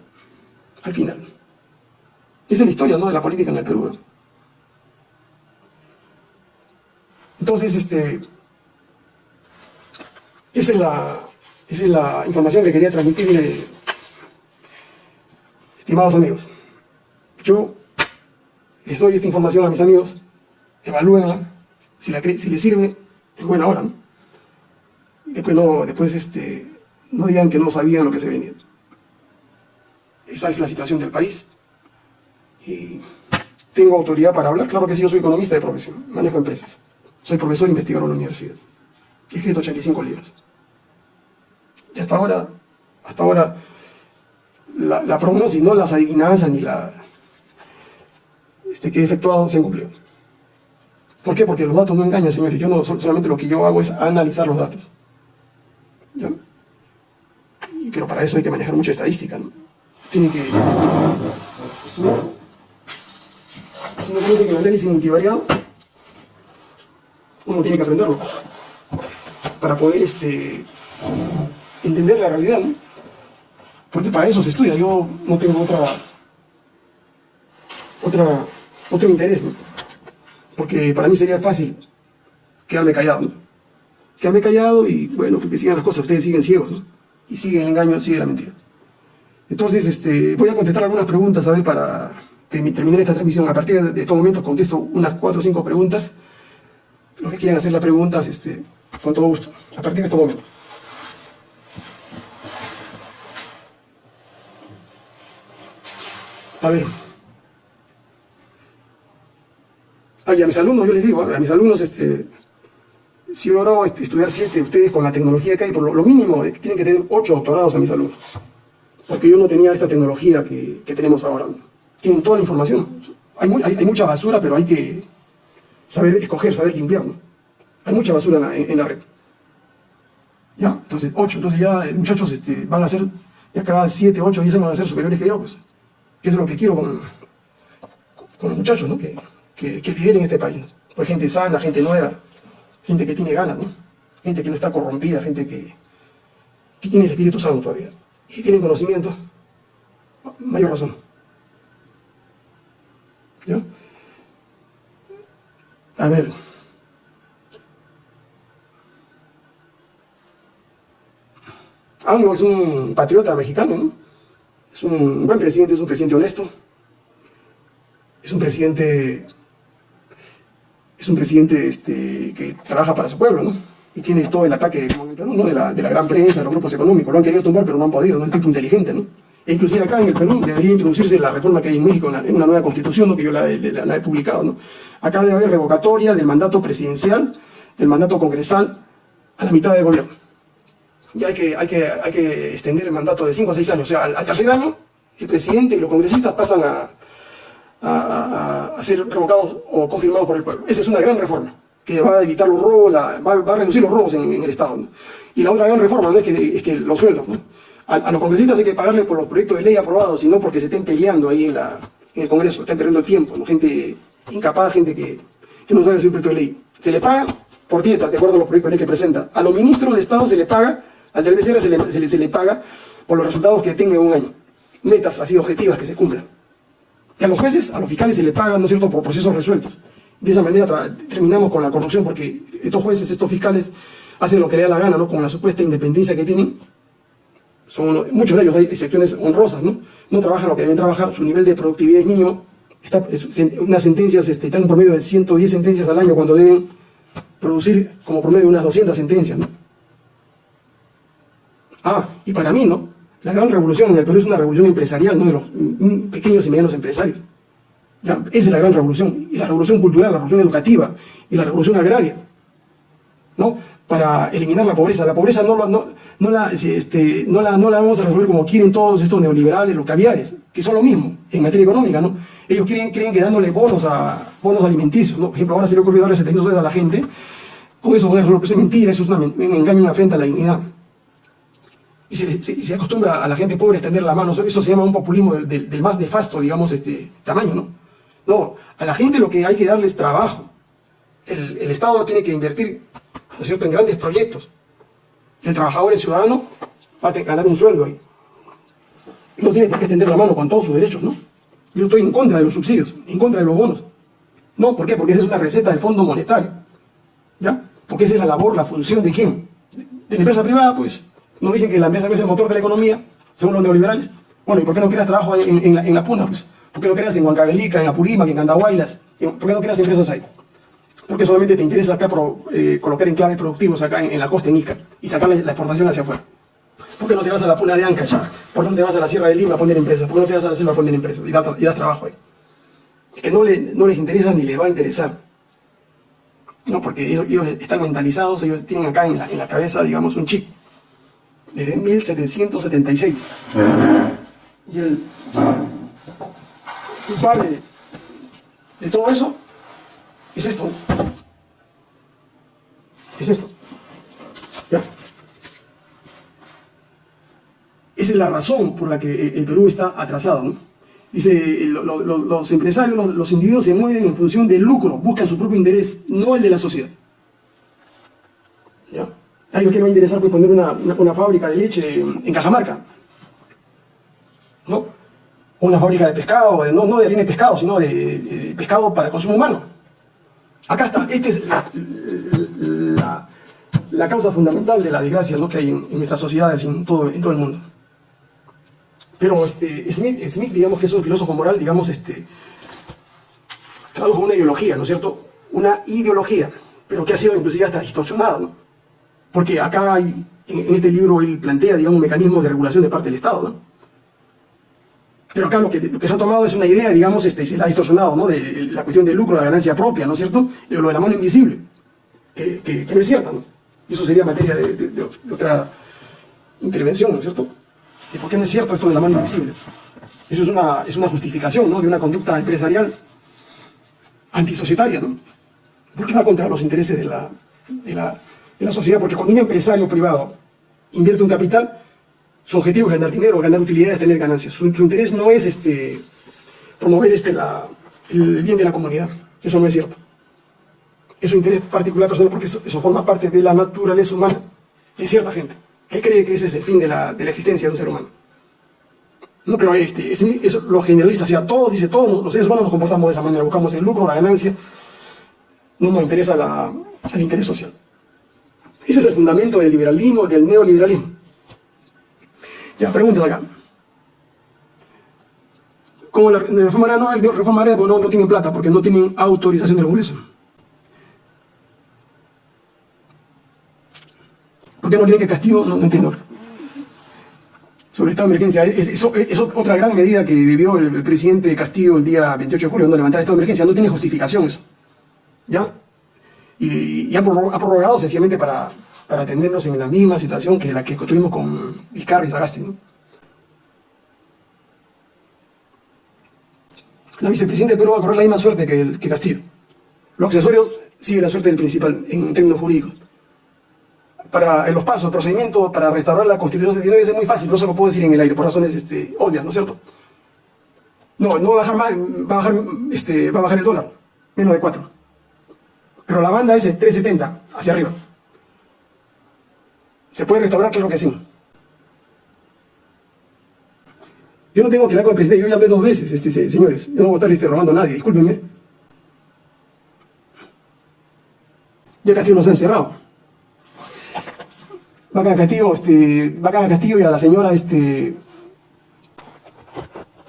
al final. Esa es la historia ¿no? de la política en el Perú. Entonces, este, esa es la, es la información que quería transmitirle Estimados amigos, yo les doy esta información a mis amigos, evalúenla, si, si les sirve, en buena hora. después, no, después este, no digan que no sabían lo que se venía. Esa es la situación del país. Y ¿Tengo autoridad para hablar? Claro que sí, yo soy economista de profesión, manejo empresas. Soy profesor investigador en la universidad. He escrito 85 libros. Y hasta ahora, hasta ahora, la, la prognosis, no las adivinanzas ni la este, que he efectuado se han cumplido. ¿Por qué? Porque los datos no engañan, señores. Yo no, solamente lo que yo hago es analizar los datos. ¿Ya? Pero para eso hay que manejar mucha estadística, ¿no? Tiene que... Si no conoce que el análisis multivariado, uno tiene que aprenderlo para poder este, entender la realidad. Porque para eso se estudia, yo no tengo otra, otra, otro interés, porque para mí sería fácil quedarme callado, ¿no? Quedarme callado y, bueno, que sigan las cosas, ustedes siguen ciegos, ¿no? Y sigue el engaño, sigue la mentira. Entonces, este, voy a contestar algunas preguntas, a ver, para terminar esta transmisión. A partir de estos momentos contesto unas cuatro o cinco preguntas. Los que quieran hacer las preguntas, este, con todo gusto. A partir de estos momentos. A ver. A mis alumnos, yo les digo, a mis alumnos, este, si logro este, estudiar siete, ustedes con la tecnología que hay, por lo, mínimo, eh, tienen que tener ocho doctorados a mis alumnos. Porque yo no tenía esta tecnología que, tenemos ahora. Tienen toda la información. Hay, mucha basura, pero hay que saber escoger, saber limpiar. Hay mucha basura en la, red. ¿Ya? Entonces, ocho. Entonces ya, eh, muchachos, este, van a ser, ya cada siete, ocho, diez van a ser superiores que yo, pues. eso es lo que quiero con, con los muchachos, ¿no? Que, que, que viven en este país. Pues gente sana, gente nueva, gente que tiene ganas, ¿no? Gente que no está corrompida, gente que, que tiene el Espíritu Santo todavía. Y tienen conocimiento, mayor razón. ¿Ya? A ver. AMLO es un patriota mexicano, ¿no? Es un buen presidente, es un presidente honesto. Es un presidente es un presidente este, que trabaja para su pueblo, ¿no? Y tiene todo el ataque, ¿no? De la, de la gran prensa, de los grupos económicos. Lo han querido tumbar, pero no han podido, ¿no? Es un tipo inteligente, ¿no? E inclusive acá en el Perú debería introducirse la reforma que hay en México, en una nueva constitución, ¿no? que yo la, he publicado. ¿no? Acá debe haber revocatoria del mandato presidencial, del mandato congresal, a la mitad del gobierno. Y hay que, hay que, hay que extender el mandato de 5 a 6 años. O sea, al tercer año, el presidente y los congresistas pasan a, a, ser revocados o confirmados por el pueblo. Esa es una gran reforma que va a evitar los robos, va, a reducir los robos en, el Estado. Y la otra gran reforma ¿no? es, que, es que los sueldos. A, los congresistas hay que pagarles por los proyectos de ley aprobados, y no porque se estén peleando ahí en, la, en el Congreso, están perdiendo el tiempo. Gente incapaz, gente que, que no sabe un proyecto de ley. Se le paga por dietas, de acuerdo a los proyectos de ley que presenta. A los ministros de Estado se le paga, al del se le, se le, se le paga por los resultados que tenga en un año. Metas así objetivas que se cumplan. Y a los jueces, a los fiscales se les paga, ¿no es cierto?, por procesos resueltos. De esa manera terminamos con la corrupción, porque estos jueces, estos fiscales, hacen lo que les da la gana, ¿no?, con la supuesta independencia que tienen. Son, muchos de ellos, hay excepciones honrosas, ¿no? No trabajan lo que deben trabajar, su nivel de productividad es mínimo. Está, unas sentencias este, están en promedio de 110 sentencias al año cuando deben producir como promedio unas 200 sentencias, ¿no? Ah, y para mí, ¿no? La gran revolución en el Perú es una revolución empresarial, no de los pequeños y medianos empresarios. Esa es la gran revolución. Y la revolución cultural, la revolución educativa y la revolución agraria. ¿no? Para eliminar la pobreza. La pobreza no, no, no, la, este, no, la, no la vamos a resolver como quieren todos estos neoliberales, los caviares, que son lo mismo en materia económica. ¿no? Ellos creen, creen que dándole bonos, a, bonos alimenticios, ¿no? por ejemplo, ahora se le ocurrió darle 700 dólares a la gente, con eso van a resolver, es mentira, eso es un engaño, una afrenta a la dignidad y se, acostumbra a la gente pobre a extender la mano. Eso se llama un populismo del, más nefasto, digamos, este tamaño, ¿no? No, a la gente lo que hay que darle es trabajo. El, Estado tiene que invertir, ¿no es en grandes proyectos. El trabajador, el ciudadano, va a ganar un sueldo ahí. No tiene por qué extender la mano con todos sus derechos, ¿no? Yo estoy en contra de los subsidios, en contra de los bonos. No, ¿por qué? Porque esa es una receta del Fondo Monetario. ¿Ya? Porque esa es la labor, la función de quién? De la empresa privada, pues, ¿No dicen que la empresa es el motor de la economía, según los neoliberales? Bueno, ¿y por qué no creas trabajo en, la, Puna? Pues? ¿Por qué no creas en Huancavelica, en Apurímac, en Candahuaylas? ¿Por qué no creas empresas ahí? Porque solamente te interesa acá eh, colocar enclaves productivos acá en, la costa, en Ica, y sacar la, exportación hacia afuera. ¿Por qué no te vas a la Puna de Ancash? ¿Por qué no te vas a la Sierra de Lima a poner empresas? ¿Por qué no te vas a la selva a poner empresas? Y das, trabajo ahí. que no, no les interesa ni les va a interesar. No, porque ellos, están mentalizados, ellos tienen acá en la, en la cabeza, digamos, un chip. Desde 1776. Y el culpable de todo eso es esto. Es esto. ¿Ya? Esa es la razón por la que el Perú está atrasado. ¿no? Dice, los empresarios, los, individuos se mueven en función del lucro, buscan su propio interés, no el de la sociedad. ¿Ya? ¿A ellos qué va a interesar pues, poner una, fábrica de leche en Cajamarca? ¿No? Una fábrica de pescado, no, no de harina de pescado, sino de, pescado para consumo humano. Acá está, esta es la, causa fundamental de la desgracia ¿no? que hay en, nuestras sociedades y en todo, el mundo. Pero este, Smith, digamos que es un filósofo moral, digamos, este, tradujo una ideología, ¿no es cierto? Una ideología, pero que ha sido inclusive hasta distorsionada, ¿no? Porque acá hay, en, este libro él plantea, digamos, un de regulación de parte del Estado, ¿no? Pero acá lo que, lo que se ha tomado es una idea, digamos, este, y se la ha distorsionado, ¿no? De la cuestión del lucro, la ganancia propia, ¿no es cierto? Lo de la mano invisible, que, que, no es cierta, ¿no? Y eso sería materia de otra intervención, ¿no es cierto? ¿Y por qué no es cierto esto de la mano invisible? Eso es una, es una justificación ¿no? de una conducta empresarial antisocietaria, ¿no? ¿Por qué va contra los intereses de la, de la, de la sociedad? Porque cuando un empresario privado invierte un capital, su objetivo es ganar dinero, ganar utilidades, tener ganancias. Su, interés no es este, promover este, el bien de la comunidad. Eso no es cierto. Es un interés particular personal porque eso, forma parte de la naturaleza humana de cierta gente que cree que ese es el fin de la, de la existencia de un ser humano. No, pero este, eso lo generaliza hacia todos, dice todos los seres humanos nos comportamos de esa manera, buscamos el lucro, la ganancia, no nos interesa el interés social. Ese es el fundamento del liberalismo, del neoliberalismo. Ya, preguntas acá. Como la, reforma no, el reforma no, no tienen plata porque no tienen autorización del Congreso. ¿Por qué no creen que Castillo? No, entiendo. Sobre estado de emergencia. Es, otra gran medida que debió el, presidente Castillo el día 28 de julio, cuando levantar el estado de emergencia. No tiene justificación eso. ¿Ya? Y, ha, prorrogado sencillamente para, para atendernos en la misma situación que la que tuvimos con Vizcarra y Sagasti. La vicepresidenta de Perú va a correr la misma suerte que, que Castillo. Lo accesorio sigue la suerte del principal en términos jurídicos para los pasos, el procedimiento para restaurar la Constitución 79 es muy fácil, no se lo puedo decir en el aire, por razones este, obvias, ¿no es cierto? No, no va a bajar más, va a bajar, este, va a bajar el dólar, menos de 4. Pero la banda es 3.70, hacia arriba. ¿Se puede restaurar? Claro que sí. Yo no tengo que hablar con el presidente, yo ya hablé dos veces, este, señores. Yo no voy a estar este, robando a nadie, discúlpenme. Ya casi nos han cerrado. Bacán Castillo, este, Bacán Castillo y a la señora este,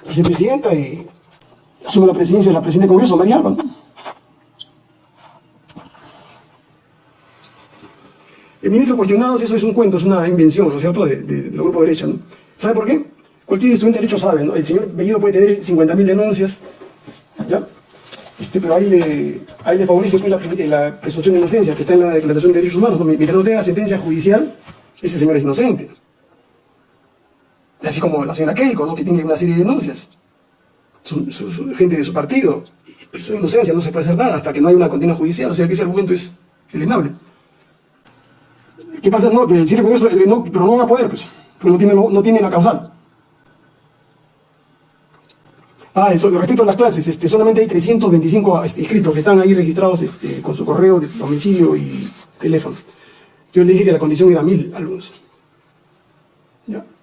vicepresidenta y asume la presidencia de la presidenta del Congreso, María Alba. El ministro cuestionado, eso es un cuento, es una invención, ¿no es cierto?, de, del grupo de derecha. ¿no? ¿Sabe por qué? Cualquier estudiante de derecho sabe, ¿no? El señor Bellido puede tener 50.000 denuncias, ¿ya? Este, pero ahí le, ahí le favorece pues, la, la, presunción de inocencia que está en la Declaración de Derechos Humanos. Mientras no tenga sentencia judicial, ese señor es inocente. Así como la señora Keiko, ¿no? que tiene una serie de denuncias. Su, gente de su partido. Y su inocencia no se puede hacer nada hasta que no hay una condena judicial. O sea que ese argumento es elenable. ¿Qué pasa? No, el con eso, no, pero no van a poder, pues, porque no tiene, no tiene la causal. Ah, eso, respecto a las clases, este, solamente hay 325 este, inscritos que están ahí registrados este, con su correo, de domicilio y teléfono. Yo le dije que la condición era mil alumnos.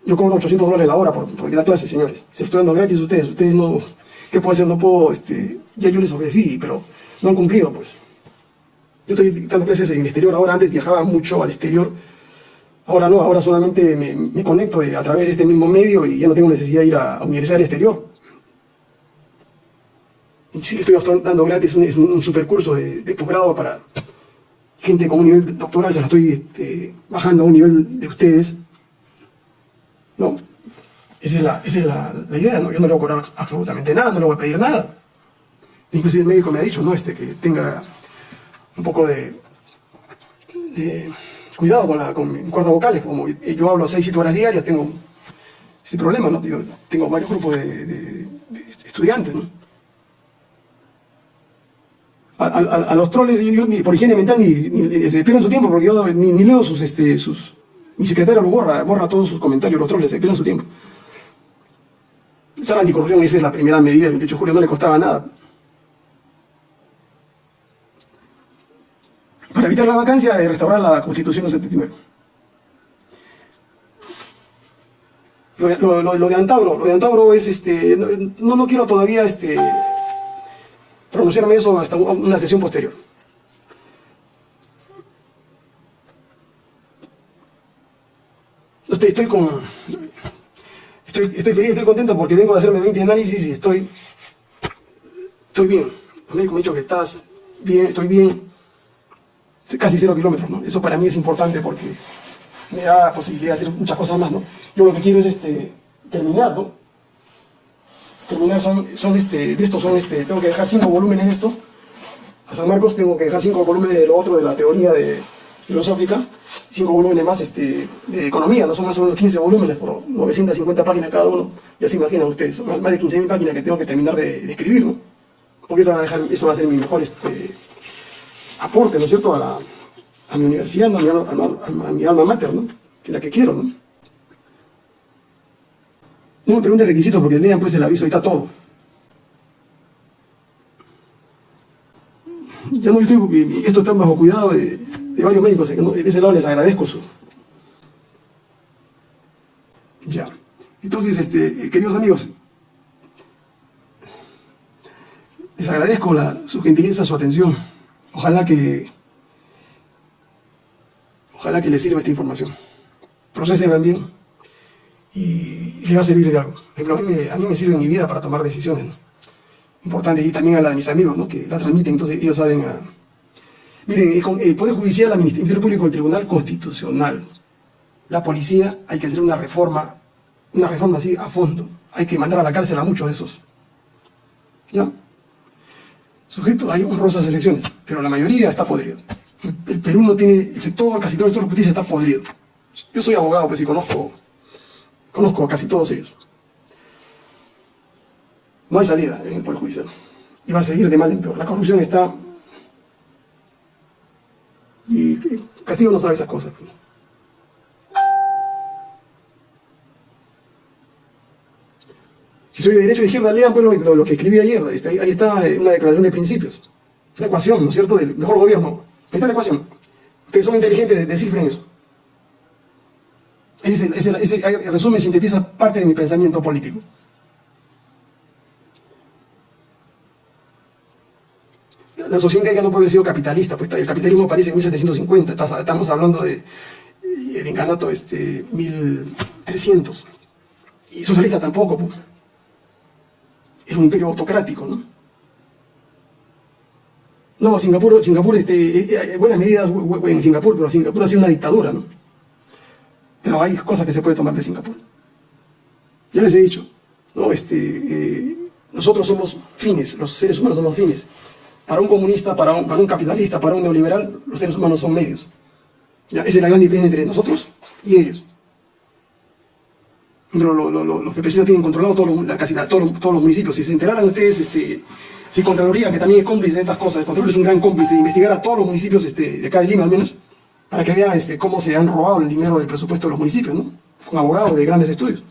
Yo cobro 800 dólares la hora por, por dar clases, señores. Se estoy dando gratis a ustedes. Ustedes no... ¿Qué puedo hacer? No puedo... Este, ya yo les ofrecí, pero no han cumplido, pues. Yo estoy dando clases en el exterior. Ahora antes viajaba mucho al exterior. Ahora no, ahora solamente me, conecto a través de este mismo medio y ya no tengo necesidad de ir a, universidad al exterior. Y sí, estoy dando gratis un, un, super curso de, de posgrado para gente con un nivel doctoral, se la estoy este, bajando a un nivel de ustedes. No, esa es, la, esa es la, idea, ¿no? Yo no le voy a cobrar absolutamente nada, no le voy a pedir nada. inclusive el médico me ha dicho, ¿no? Este, que tenga un poco de, cuidado con, la, con mis cuerdas vocales, como yo hablo seis, siete horas diarias, tengo ese problema, ¿no? Yo tengo varios grupos de, estudiantes, ¿no? A, los troles, yo, por higiene mental, ni, se pierden su tiempo, porque yo ni, leo sus, este, sus... Mi secretario lo borra, borra todos sus comentarios, los troles, se pierden su tiempo. Esa anticorrupción, esa es la primera medida del 28 de julio, no le costaba nada. Evitar la vacancia, de restaurar la Constitución del 79. Lo, lo, de Antauro, lo de Antauro es, este, no, no quiero todavía este, pronunciarme eso hasta una sesión posterior. Estoy, con... Estoy, feliz, estoy contento porque vengo a hacerme 20 análisis y estoy... Estoy bien. El médico me ha dicho que estás bien, estoy bien. Casi cero kilómetros, ¿no? Eso para mí es importante porque me da posibilidad de hacer muchas cosas más, ¿no? Yo lo que quiero es este, terminar. Terminar son, son este, de esto son este, tengo que dejar cinco volúmenes de esto. A San Marcos tengo que dejar cinco volúmenes de lo otro, de la teoría de, filosófica, cinco volúmenes más este, de economía, no son más o menos 15 volúmenes por 950 páginas cada uno, ya se imaginan ustedes, son más, de 15.000 páginas que tengo que terminar de, escribir, ¿no? Porque eso va, a dejar, eso va a ser mi mejor este, aporte, ¿no es cierto?, a la, mi universidad, a, mi, alma mater, ¿no? Que es la que quiero, ¿no? No me pregunten requisitos porque lean pues el aviso, ahí está todo. Ya no estoy, esto está bajo cuidado de, varios médicos, de ese lado les agradezco su... Ya. Entonces, este, queridos amigos, les agradezco su gentileza, su atención. Ojalá que Ojalá que les sirva esta información. Procesen bien y, les va a servir de algo. a, mí me, sirve en mi vida para tomar decisiones. Importante, y también a la de mis amigos, ¿no? que la transmiten, entonces ellos saben... A... Miren, el Poder Judicial, el Ministerio Público, el Tribunal Constitucional, la policía, hay que hacer una reforma, una reforma así a fondo. Hay que mandar a la cárcel a muchos de esos. ¿Ya? Sujeto, hay honrosas excepciones, pero la mayoría está podrido el Perú no tiene, el sector, casi todo el sector justicia está podrido. Yo soy abogado, pues y conozco, conozco a casi todos ellos. No hay salida en el Poder Judicial. Y va a seguir de mal en peor. La corrupción está... Y Castillo no sabe esas cosas. Si soy de derecho o de izquierda, lean pues, lo, que escribí ayer. Ahí está una declaración de principios. Una ecuación, ¿no es cierto?, del mejor gobierno Ahí está la ecuación. Ustedes son inteligentes, descifren eso. Ese, ese, ese resumen sintetiza parte de mi pensamiento político. La sociedad ya no puede haber sido capitalista, pues el capitalismo aparece en 1750, estamos hablando de el encanato este, 1300. Y socialista tampoco, pues. Es un imperio autocrático, ¿no? No, Singapur, Singapur este, eh, eh, buenas medidas en Singapur, pero Singapur ha sido una dictadura, ¿no? Pero hay cosas que se puede tomar de Singapur. Ya les he dicho, ¿no? Este, eh, nosotros somos fines, los seres humanos somos fines. Para un comunista, para un, para un capitalista, para un neoliberal, los seres humanos son medios. ¿Ya? Esa es la gran diferencia entre nosotros y ellos. Pero los PPC tienen controlado todo la, casi todos, los municipios. Si se enteraran ustedes, este, si Contraloría, que también es cómplice de estas cosas, Contraloría es un gran cómplice investigar a todos los municipios este, de acá de Lima al menos, para que vean este, cómo se han robado el dinero del presupuesto de los municipios, ¿no? Un abogado de grandes estudios.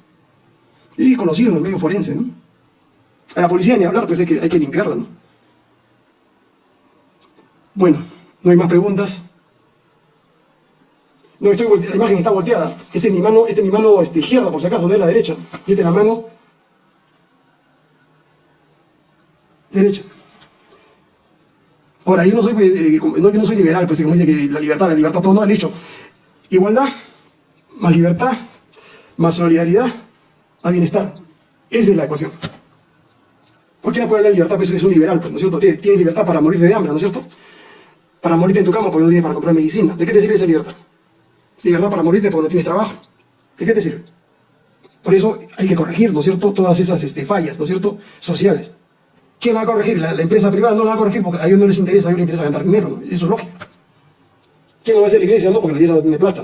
Y conocido en el medio forense, ¿no? A la policía ni hablar, pues hay que, hay que limpiarla, ¿no? Bueno, no hay más preguntas. No, estoy, la imagen está volteada. Esta es mi mano, esta es mi mano este, izquierda, por si acaso, no es la derecha. Y esta es la mano derecha. Ahora, yo no soy, eh, no, yo no soy liberal, pues como dice que la libertad, la libertad, todo no, el hecho. Igualdad, más libertad, más solidaridad, más bienestar. Esa es la ecuación. Cualquiera puede hablar de libertad, pues es un liberal, pues, ¿no es cierto? Tienes, libertad para morir de hambre, ¿no es cierto? Para morirte en tu cama porque no tienes para comprar medicina. ¿De qué te sirve esa libertad? Libertad para morirte porque no tienes trabajo. ¿De qué te sirve? Por eso hay que corregir, ¿no es cierto?, todas esas este, fallas, ¿no es cierto?, sociales ¿Quién la va a corregir? La, empresa privada no la va a corregir porque a ellos no les interesa, a ellos les interesa ganar dinero, eso es lógico. ¿Quién lo va a hacer la iglesia? No, porque la iglesia no tiene plata.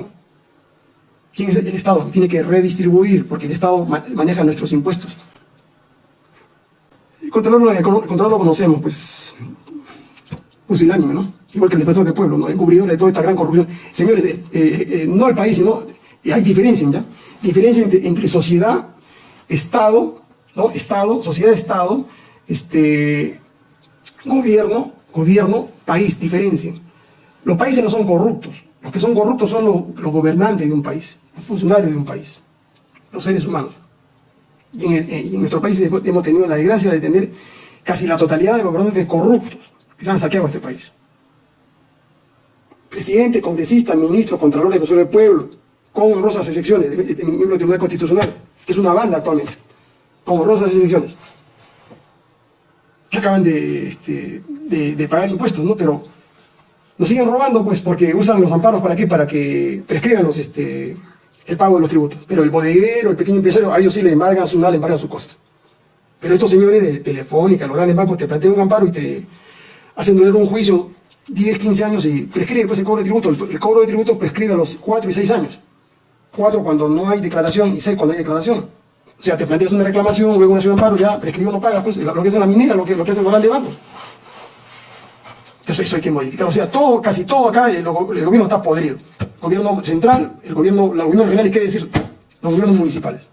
¿Quién es el Estado? Tiene que redistribuir, porque el Estado maneja nuestros impuestos. El controlador, lo conocemos, pues, pusilánime, ¿no? Igual que el defensor del pueblo, ¿no? Encubridor de toda esta gran corrupción. Señores, eh, eh, eh, no el país, sino hay diferencia, ¿ya? Diferencia entre, sociedad, Estado, ¿no? Estado, sociedad-Estado, este, gobierno, gobierno, país, diferencia. Los países no son corruptos. Los que son corruptos son los, gobernantes de un país, los funcionarios de un país, los seres humanos. Y en, nuestro país hemos tenido la desgracia de tener casi la totalidad de gobernantes corruptos que se han saqueado este país. Presidente, congresista, ministro, contralor, defensor del pueblo, con honrosas excepciones, de, de, miembro del Tribunal Constitucional, que es una banda actualmente, con honrosas excepciones, que acaban de, este, de pagar impuestos, ¿no? Pero nos siguen robando, pues, porque usan los amparos para qué? Para que prescriban este, el pago de los tributos. Pero el bodeguero, el pequeño empresario, a ellos sí le embargan su nada, le embargan su costo. Pero estos señores de Telefónica, los grandes bancos, te plantean un amparo y te hacen un juicio 10, 15 años y prescribe pues, el cobro de tributo. El, cobro de tributo prescribe a los 4 y 6 años. 4 cuando no hay declaración y 6 cuando hay declaración. O sea, te planteas una reclamación, luego una acción de amparo, ya prescribe no paga, pues lo que es en la minera, lo que, lo que hacen los grandes bancos. Entonces eso hay que modificar. O sea, todo, casi todo acá, el, gobierno está podrido. El gobierno central, el gobierno, la gobierno regional y qué decir, los gobiernos municipales.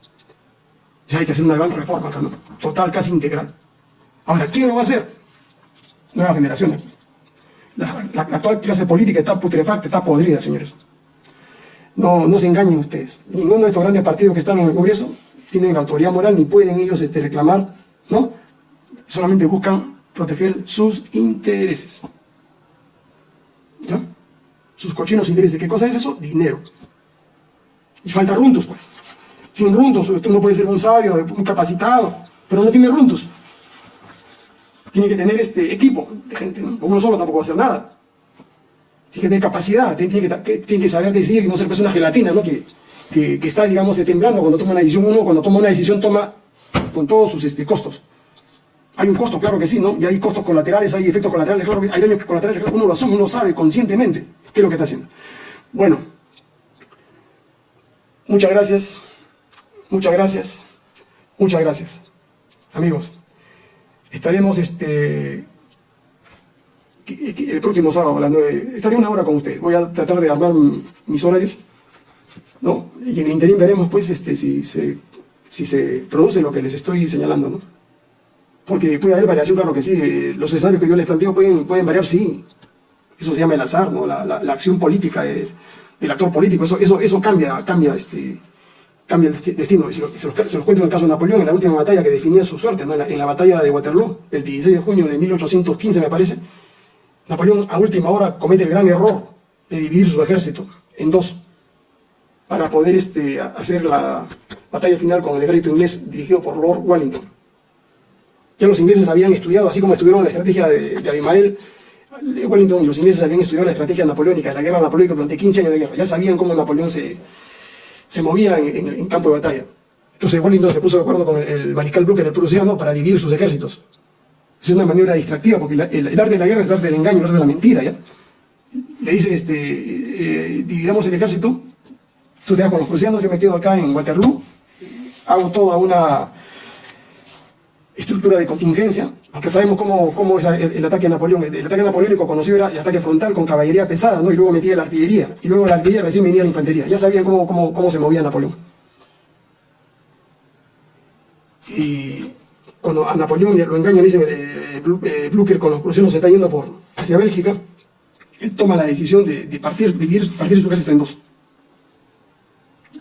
O sea, hay que hacer una gran reforma acá. Total, casi integral. Ahora, ¿quién lo va a hacer? Nueva generación. La, actual clase política está putrefacta, está podrida, señores. No, no se engañen ustedes. Ninguno de estos grandes partidos que están en el Congreso tienen autoridad moral ni pueden ellos este, reclamar, ¿no? Solamente buscan proteger sus intereses. Sus cochinos intereses. ¿Qué cosa es eso? Dinero. Y falta rundos, pues. Sin rundos, no puede ser un sabio, un capacitado, pero no tiene rundos. Tiene que tener este equipo de gente, Uno solo tampoco va a hacer nada. Tiene que tener capacidad, tiene que, tiene que saber decidir y no ser una gelatina, ¿no? Que, que, está, digamos, temblando cuando toma una decisión. Uno, cuando toma una decisión, toma con todos sus este, costos. Hay un costo, claro que sí, ¿no? Y hay costos colaterales, hay efectos colaterales, claro que hay daños colaterales, claro, uno lo asume, uno sabe conscientemente qué es lo que está haciendo. Bueno, muchas gracias, muchas gracias, muchas gracias. Amigos, estaremos este, el próximo sábado a las 9, estaré una hora con ustedes, voy a tratar de armar mis horarios, ¿no? Y en el interín veremos pues este, si, se, si se produce lo que les estoy señalando, ¿no? Porque puede haber variación, claro que sí. Los escenarios que yo les planteo pueden, pueden variar, sí. Eso se llama el azar, ¿no? la, la, acción política del actor político. Eso, eso, eso cambia, cambia, este, cambia el destino. Se, los, cuento en el caso de Napoleón, en la última batalla que definía su suerte, ¿no? en, la, batalla de Waterloo, el 16 de junio de 1815, me parece. Napoleón a última hora comete el gran error de dividir su ejército en dos para poder este, hacer la batalla final con el ejército inglés dirigido por Lord Wellington. Ya los ingleses habían estudiado, así como estudiaron la estrategia de, de Abimael, de Wellington y los ingleses habían estudiado la estrategia napoleónica, la guerra napoleónica durante 15 años de guerra. Ya sabían cómo Napoleón se, se movía en, campo de batalla. Entonces Wellington se puso de acuerdo con el, mariscal Blucher, el prusiano, para dividir sus ejércitos. Es una maniobra distractiva, porque el, arte de la guerra es el arte del engaño, el arte de la mentira, ¿ya? Le dice, este, eh, dividamos el ejército, tú te vas con los prusianos, yo me quedo acá en Waterloo, hago toda una estructura de contingencia, porque sabemos cómo, cómo es el, ataque a Napoleón. El, ataque napoleónico conocido era el ataque frontal con caballería pesada, ¿no? y luego metía la artillería, y luego la artillería recién venía la infantería. Ya sabían cómo, cómo, cómo se movía Napoleón. Y cuando a Napoleón lo engañan, dicen, eh, eh, Blucher con los prusianos se está yendo por, hacia Bélgica, él toma la decisión de, de partir, dividir, partir su ejército en dos.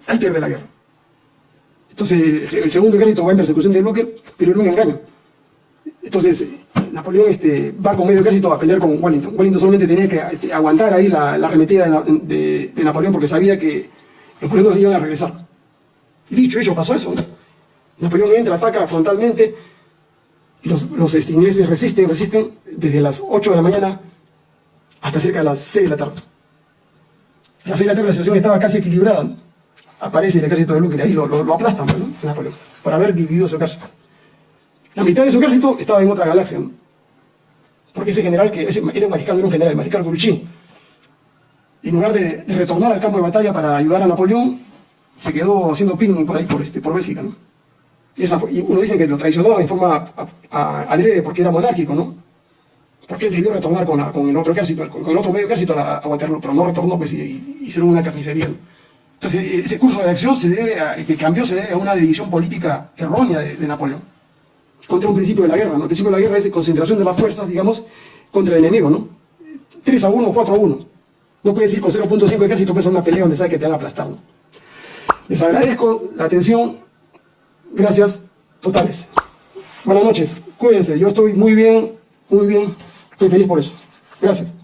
Ahí pierde la guerra. Entonces, el segundo ejército va en persecución de Blucher, pero era un engaño. Entonces, Napoleón este, va con medio ejército a pelear con Wellington. Wellington solamente tenía que este, aguantar ahí la, arremetida de, Napoleón porque sabía que los prusianos iban a regresar. Dicho hecho, pasó eso. Napoleón entra, ataca frontalmente y los, los este, ingleses resisten, resisten desde las 8 de la mañana hasta cerca de las 6 de la tarde. A las 6 de la tarde la situación estaba casi equilibrada aparece el ejército de Luque y ahí lo, lo, aplastan, ¿no? Napoleón, por haber dividido su ejército. La mitad de su ejército estaba en otra galaxia, ¿no? Porque ese general, que ese, era un mariscal, era un general, el mariscal Guruchín, en lugar de, de, retornar al campo de batalla para ayudar a Napoleón, se quedó haciendo ping por ahí, por, este, por Bélgica, ¿no? Y, esa fue, y uno dice que lo traicionó en forma adrede porque era monárquico, ¿no? Porque él debió retornar con, la, con el otro ejército, con, el otro medio ejército a, a Waterloo, pero no retornó, pues, y, y hicieron una carnicería. ¿no? Entonces, ese curso de acción se debe a, que cambió se debe a una decisión política errónea de, Napoleón, contra un principio de la guerra, ¿no? El principio de la guerra es de concentración de las fuerzas, digamos, contra el enemigo, ¿no? 3 a 1, 4 a 1. No puedes ir con 0.5 ejército, pues a una pelea donde sabes que te han aplastado. Les agradezco la atención. Gracias totales. Buenas noches. Cuídense. Yo estoy muy bien, muy bien. Estoy feliz por eso. Gracias.